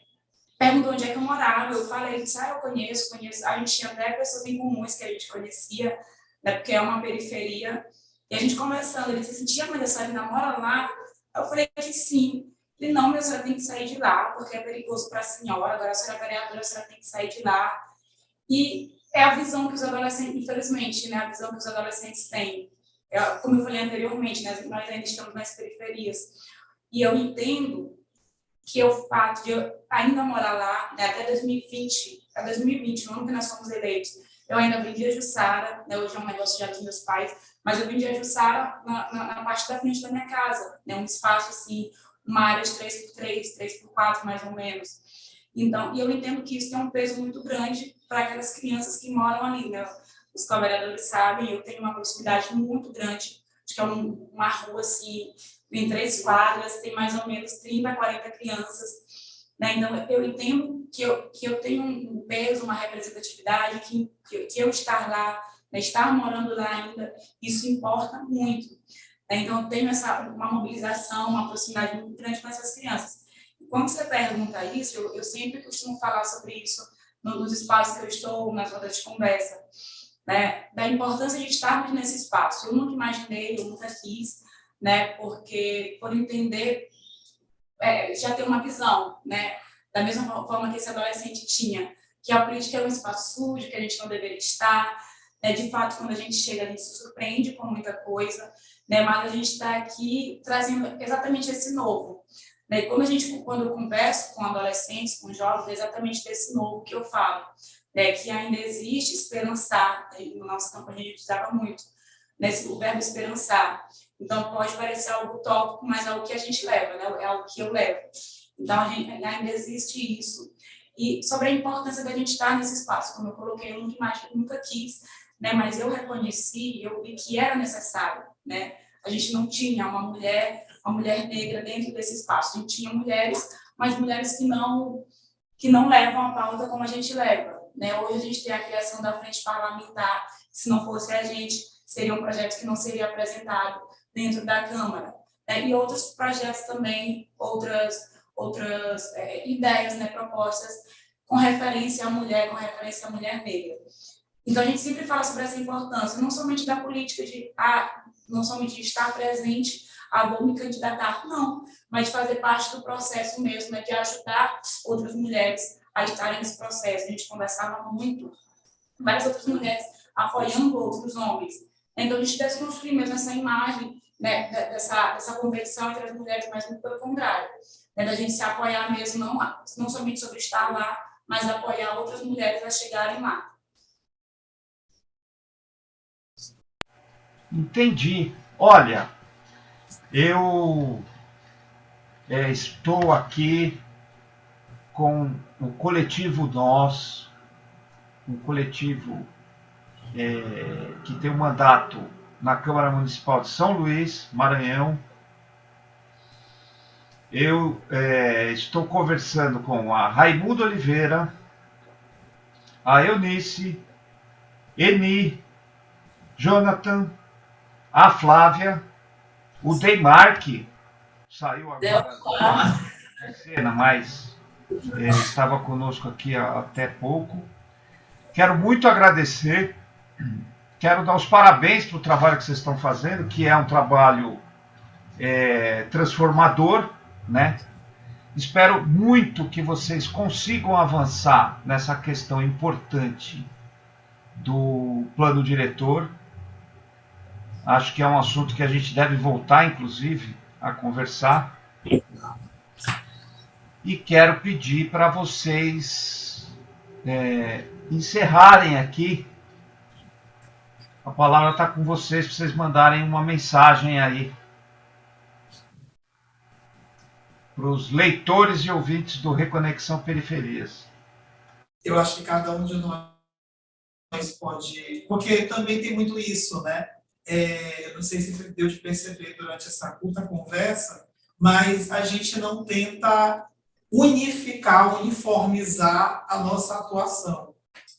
perguntou onde é que eu morava, eu falei, ele disse, ah, eu conheço, conheço, a gente tinha até pessoas em comuns que a gente conhecia, né, porque é uma periferia, e a gente conversando, ele disse assim, tia, mas a senhora ainda mora lá? Eu falei que sim. Ele, não, mas a senhora tem que sair de lá, porque é perigoso para a senhora, agora a senhora é vereadora, a senhora tem que sair de lá. E é a visão que os adolescentes, infelizmente, né, a visão que os adolescentes têm. Eu, como eu falei anteriormente, né, nós ainda estamos nas periferias. E eu entendo que o fato de eu ainda morar lá, né, até 2020, até 2020, no ano que nós fomos eleitos, eu ainda vendia Jussara, né, hoje é um negócio já dos meus pais, mas eu vendia Jussara na, na, na, parte da frente da minha casa, né, um espaço assim, uma área de 3x3, 3x4 mais ou menos. Então, e eu entendo que isso tem um peso muito grande para aquelas crianças que moram ali, né? Os co-vereadores sabem, eu tenho uma proximidade muito grande, acho que é um, uma rua assim, em três quadras, tem mais ou menos 30, 40 crianças, né? Então, eu entendo que eu, que eu tenho um peso, uma representatividade, que, que, que eu estar lá, né, estar morando lá ainda, isso importa muito. Né? Então, eu tenho essa, uma mobilização, uma proximidade muito grande com essas crianças. E quando você pergunta isso, eu, eu sempre costumo falar sobre isso nos espaços que eu estou, nas rodas de conversa, né? da importância de estarmos nesse espaço. Eu nunca imaginei, eu nunca quis, né? porque por entender, é, já ter uma visão, né? da mesma forma que esse adolescente tinha, que a política é um espaço sujo, que a gente não deveria estar, né? de fato, quando a gente chega, a gente se surpreende com muita coisa, né? mas a gente está aqui trazendo exatamente esse novo. Né? Quando, a gente, quando eu converso com adolescentes, com jovens, é exatamente desse novo que eu falo, né? que ainda existe esperançar, né? no nosso campo a gente usava muito, né? o verbo esperançar. Então, pode parecer algo utópico, mas é o que a gente leva, né? é algo que eu levo. Então, gente, ainda existe isso. E sobre a importância da gente estar nesse espaço, como eu coloquei, eu nunca, nunca quis, né? mas eu reconheci, eu vi que era necessário. Né? A gente não tinha uma mulher, uma mulher negra dentro desse espaço. A gente tinha mulheres, mas mulheres que não, que não levam a pauta como a gente leva. Né? Hoje a gente tem a criação da frente parlamentar, se não fosse a gente, seria um projeto que não seria apresentado dentro da Câmara. Né? E outros projetos também, outras outras é, ideias, né, propostas com referência à mulher, com referência à mulher negra. Então, a gente sempre fala sobre essa importância, não somente da política de, ah, não somente de estar presente, ah, vou me candidatar, não, mas de fazer parte do processo mesmo, né, de ajudar outras mulheres a estarem nesse processo. A gente conversava muito, várias outras mulheres apoiando outros homens. Então, a gente tivesse construído mesmo essa imagem né, dessa, dessa competição entre as mulheres, mas muito pelo contrário, né, da gente se apoiar mesmo, não, não somente sobre estar lá, mas apoiar outras mulheres a chegarem lá. Entendi. Olha, eu é, estou aqui com o coletivo Nós, um coletivo é, que tem um mandato na Câmara Municipal de São Luís, Maranhão. Eu é, estou conversando com a Raimundo Oliveira, a Eunice, Eni, Jonathan, a Flávia, o Deimark, saiu agora da cena, mas é, estava conosco aqui até pouco. Quero muito agradecer Quero dar os parabéns para o trabalho que vocês estão fazendo, que é um trabalho é, transformador, né? Espero muito que vocês consigam avançar nessa questão importante do plano diretor. Acho que é um assunto que a gente deve voltar, inclusive, a conversar. E quero pedir para vocês é, encerrarem aqui a palavra está com vocês para vocês mandarem uma mensagem aí para os leitores e ouvintes do Reconexão Periferias. Eu acho que cada um de nós pode. Porque também tem muito isso, né? É, não sei se deu de perceber durante essa curta conversa, mas a gente não tenta unificar, uniformizar a nossa atuação.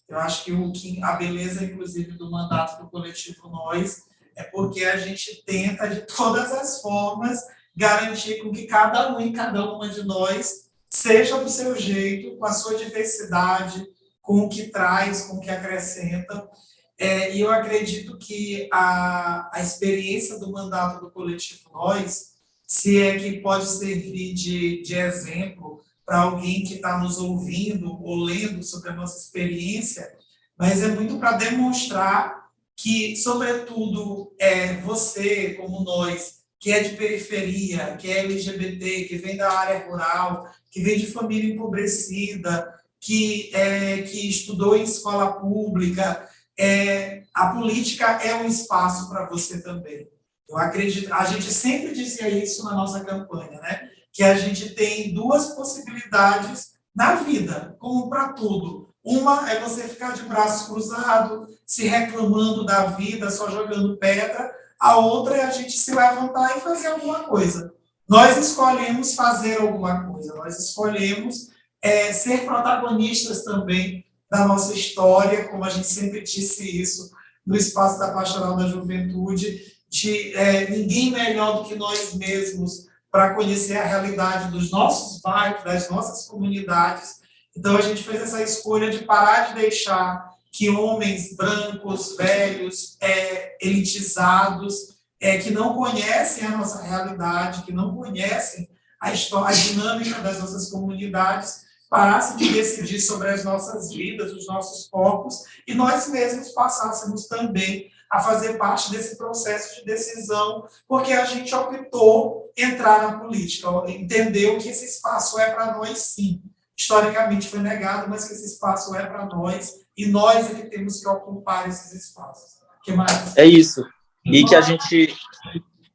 Eu acho que, o, que a beleza, inclusive, do mandato do coletivo Nós é porque a gente tenta, de todas as formas, garantir com que cada um e cada uma de nós seja do seu jeito, com a sua diversidade, com o que traz, com o que acrescenta. É, e eu acredito que a, a experiência do mandato do coletivo Nós, se é que pode servir de, de exemplo para alguém que está nos ouvindo ou lendo sobre a nossa experiência, mas é muito para demonstrar que, sobretudo, é, você, como nós, que é de periferia, que é LGBT, que vem da área rural, que vem de família empobrecida, que, é, que estudou em escola pública, é, a política é um espaço para você também. Eu acredito, a gente sempre dizia isso na nossa campanha, né? Que a gente tem duas possibilidades na vida, como para tudo. Uma é você ficar de braço cruzado, se reclamando da vida, só jogando pedra. A outra é a gente se levantar e fazer alguma coisa. Nós escolhemos fazer alguma coisa, nós escolhemos é, ser protagonistas também da nossa história, como a gente sempre disse isso no espaço da Pastoral da Juventude, de é, ninguém melhor do que nós mesmos para conhecer a realidade dos nossos bairros, das nossas comunidades. Então, a gente fez essa escolha de parar de deixar que homens brancos, velhos, é, elitizados, é, que não conhecem a nossa realidade, que não conhecem a, história, a dinâmica das nossas comunidades, parassem de decidir sobre as nossas vidas, os nossos corpos, e nós mesmos passássemos também a fazer parte desse processo de decisão, porque a gente optou entrar na política, entendeu que esse espaço é para nós sim. Historicamente foi negado, mas que esse espaço é para nós, e nós é que temos que ocupar esses espaços. que mais? É isso. E que a gente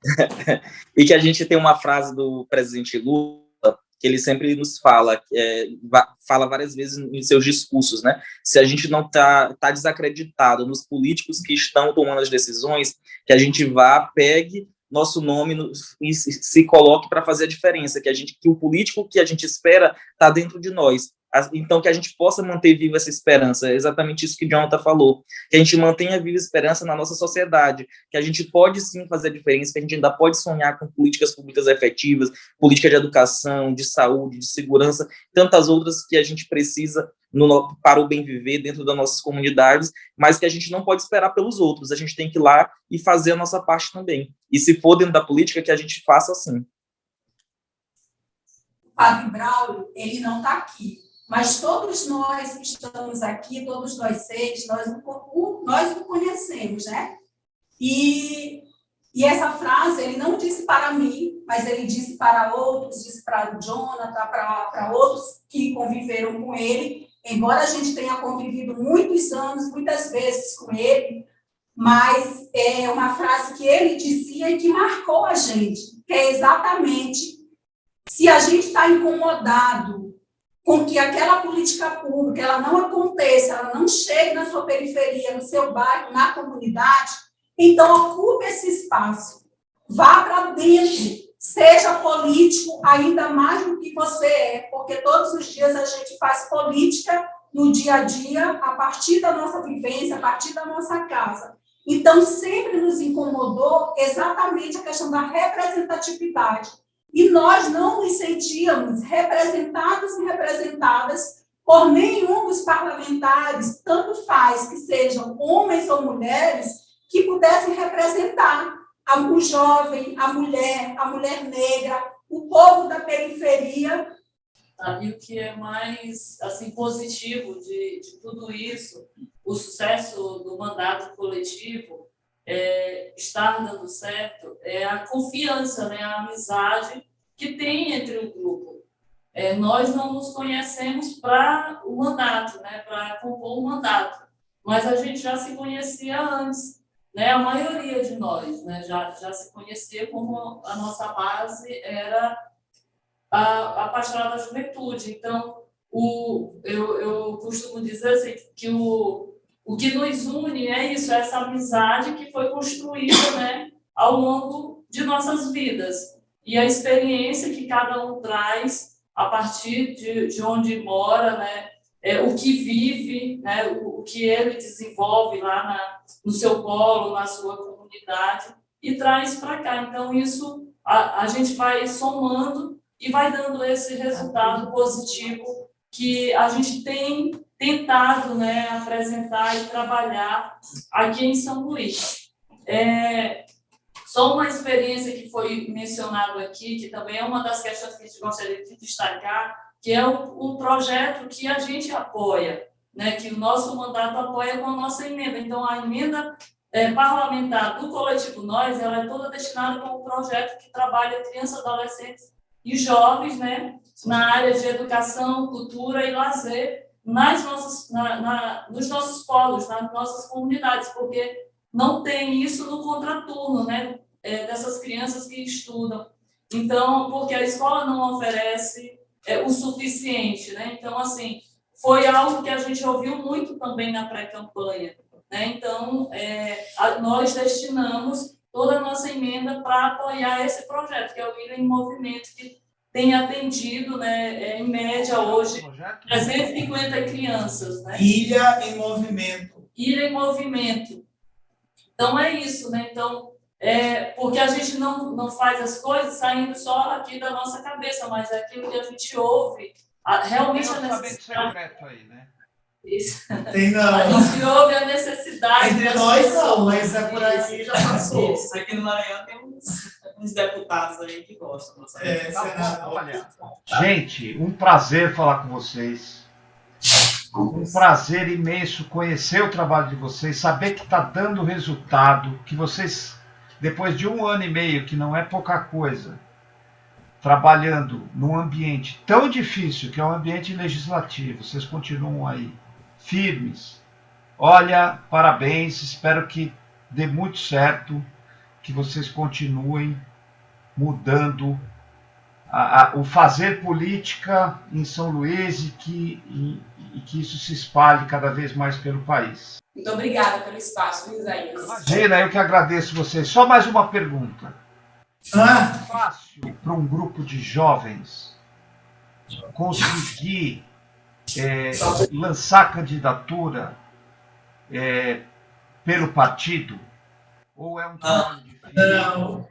[laughs] e que a gente tem uma frase do presidente Lula que ele sempre nos fala, é, fala várias vezes em seus discursos, né? Se a gente não está tá desacreditado nos políticos que estão tomando as decisões, que a gente vá, pegue nosso nome no, e se, se coloque para fazer a diferença, que a gente, que o político que a gente espera está dentro de nós então que a gente possa manter viva essa esperança, é exatamente isso que Jonathan falou, que a gente mantenha viva a esperança na nossa sociedade, que a gente pode sim fazer a diferença, que a gente ainda pode sonhar com políticas públicas efetivas, política de educação, de saúde, de segurança, tantas outras que a gente precisa no, para o bem viver dentro das nossas comunidades, mas que a gente não pode esperar pelos outros, a gente tem que ir lá e fazer a nossa parte também. E se for dentro da política, que a gente faça assim. O Padre Braulio, ele não está aqui, mas todos nós que estamos aqui, todos nós seis, nós, nós o conhecemos, né? E, e essa frase ele não disse para mim, mas ele disse para outros, disse para o Jonathan, para outros que conviveram com ele, embora a gente tenha convivido muitos anos, muitas vezes com ele, mas é uma frase que ele dizia e que marcou a gente, que é exatamente se a gente está incomodado com que aquela política pública ela não aconteça, ela não chegue na sua periferia, no seu bairro, na comunidade, então ocupe esse espaço, vá para dentro, seja político ainda mais do que você é, porque todos os dias a gente faz política no dia a dia, a partir da nossa vivência, a partir da nossa casa. Então, sempre nos incomodou exatamente a questão da representatividade. E nós não nos sentíamos representados e representadas por nenhum dos parlamentares, tanto faz que sejam homens ou mulheres, que pudessem representar o jovem, a mulher, a mulher negra, o povo da periferia. E o que é mais assim positivo de, de tudo isso, o sucesso do mandato coletivo, é, estar dando certo, é a confiança, né, a amizade que tem entre o grupo. É, nós não nos conhecemos para o mandato, né, para compor o mandato, mas a gente já se conhecia antes né, a maioria de nós né, já, já se conhecia como a nossa base era a, a pastoral da juventude. Então, o, eu, eu costumo dizer assim, que o, o que nos une é isso, é essa amizade que foi construída né, ao longo de nossas vidas. E a experiência que cada um traz a partir de, de onde mora, né, é, o que vive, né, o, o, que ele desenvolve lá na, no seu polo, na sua comunidade, e traz para cá. Então, isso a, a gente vai somando e vai dando esse resultado positivo que a gente tem tentado né, apresentar e trabalhar aqui em São Luís. É, só uma experiência que foi mencionado aqui, que também é uma das questões que a gente gostaria de destacar, que é o, o projeto que a gente apoia, né, que o nosso mandato apoia com a nossa emenda. Então, a emenda é, parlamentar do Coletivo Nós, ela é toda destinada para um projeto que trabalha crianças, adolescentes e jovens, né, na área de educação, cultura e lazer, nas nossas, na, na, nos nossos polos, nas nossas comunidades, porque não tem isso no contraturno, né, é, dessas crianças que estudam. Então, porque a escola não oferece é, o suficiente, né? Então, assim, foi algo que a gente ouviu muito também na pré-campanha, né? Então, é, a, nós destinamos toda a nossa emenda para apoiar esse projeto, que é o Ilha em Movimento, que tem atendido, né, é, em média hoje, 350 crianças. Né? Ilha em Movimento. Ilha em Movimento. Então, é isso, né? Então, é, porque a gente não, não faz as coisas saindo só aqui da nossa cabeça, mas é aquilo que a gente ouve, a, realmente a necessidade. secreto aí, né? Isso. Tem não. A gente ouve a necessidade. Entre nós não, mas é por aí já passou. Isso. Aqui no Maranhão tem uns, uns deputados aí que gostam. É, tá gente, um prazer falar com vocês. Um prazer imenso conhecer o trabalho de vocês, saber que está dando resultado, que vocês depois de um ano e meio, que não é pouca coisa, trabalhando num ambiente tão difícil, que é o um ambiente legislativo, vocês continuam aí firmes. Olha, parabéns, espero que dê muito certo, que vocês continuem mudando a, a, o fazer política em São Luís e que, e, e que isso se espalhe cada vez mais pelo país. Muito obrigada pelo espaço, Isaías. Imagina, eu que agradeço vocês. Só mais uma pergunta. Ah. É fácil para um grupo de jovens conseguir é, lançar candidatura é, pelo partido? Ou é um trabalho difícil? Não.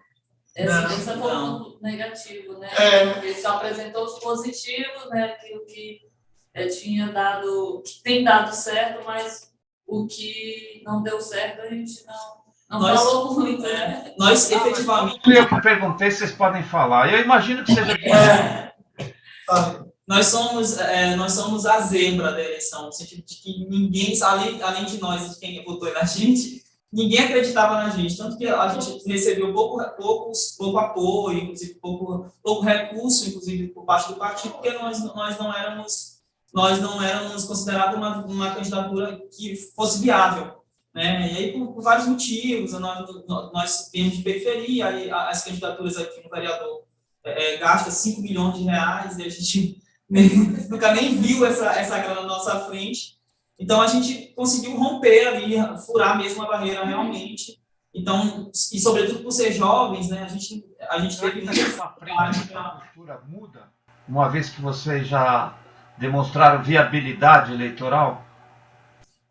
Essa foi um negativo, né? É. Ele só apresentou os positivos, né? Aquilo que é, tinha dado, que tem dado certo, mas o que não deu certo a gente não, não nós, falou muito, né? Nós, efetivamente... Eu que perguntei, vocês podem falar. Eu imagino que seja... É. nós somos, é, nós somos a zebra da eleição, no sentido de que ninguém, além, além de nós, de quem votou na gente, ninguém acreditava na gente, tanto que a gente recebeu pouco, pouco, pouco apoio, inclusive pouco, pouco recurso, inclusive por parte do partido, porque nós, nós não éramos nós não éramos considerados uma, uma candidatura que fosse viável. Né? E aí, por, por vários motivos, nós, nós viemos de periferia, as candidaturas aqui no vereador é, é gasta 5 milhões de reais, e a gente [laughs] nunca nem viu essa, essa grana na nossa frente. Então, a gente conseguiu romper ali, furar mesmo a barreira realmente. Então, e sobretudo por ser jovens, né, a gente, a gente teve... A cultura muda, uma vez que você já demonstraram viabilidade eleitoral?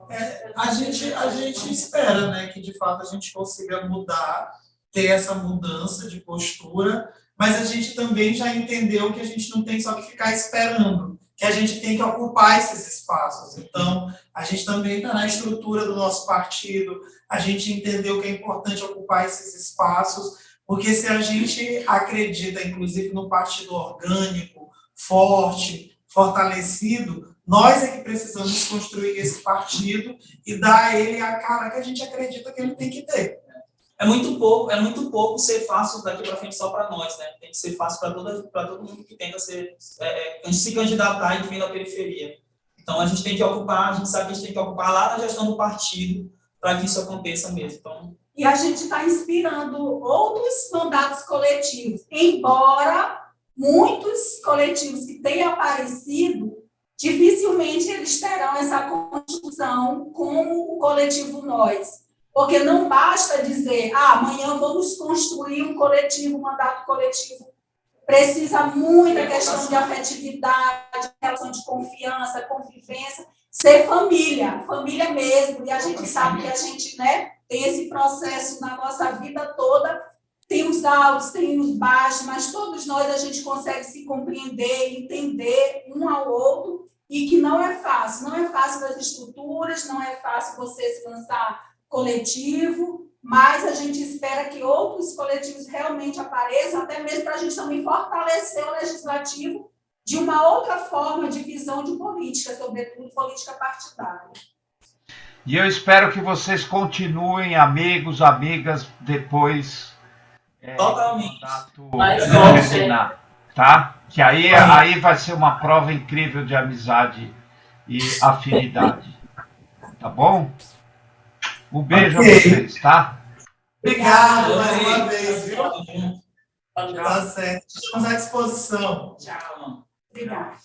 É, a, gente, a gente espera né, que, de fato, a gente consiga mudar, ter essa mudança de postura, mas a gente também já entendeu que a gente não tem só que ficar esperando, que a gente tem que ocupar esses espaços. Então, a gente também está na estrutura do nosso partido, a gente entendeu que é importante ocupar esses espaços, porque se a gente acredita, inclusive, no partido orgânico, forte, fortalecido, nós é que precisamos construir esse partido e dar a ele a cara que a gente acredita que ele tem que ter. É muito pouco, é muito pouco ser fácil daqui para frente só para nós, né? Tem que ser fácil para todo, todo mundo que tenta ser, é, é, se candidatar e vir da periferia. Então a gente tem que ocupar, a gente sabe que a gente tem que ocupar lá na gestão do partido para que isso aconteça mesmo. Então, e a gente está inspirando outros mandatos coletivos, embora muitos coletivos que têm aparecido, dificilmente eles terão essa construção como o coletivo Nós. Porque não basta dizer, ah, amanhã vamos construir um coletivo, um mandato coletivo. Precisa muita questão de afetividade, relação de confiança, convivência, ser família, família mesmo. E a gente sabe que a gente né, tem esse processo na nossa vida toda tem os altos, tem os baixos, mas todos nós a gente consegue se compreender, entender um ao outro, e que não é fácil. Não é fácil das estruturas, não é fácil você se lançar coletivo, mas a gente espera que outros coletivos realmente apareçam, até mesmo para a gente também fortalecer o legislativo de uma outra forma de visão de política, sobretudo política partidária. E eu espero que vocês continuem amigos, amigas, depois é, Totalmente. Terminar, tá? Que aí, aí vai ser uma prova incrível de amizade e afinidade. Tá bom? Um beijo okay. a vocês, tá? Obrigado mais uma vez, viu? Tá certo. Estamos à disposição. Tchau. Obrigada.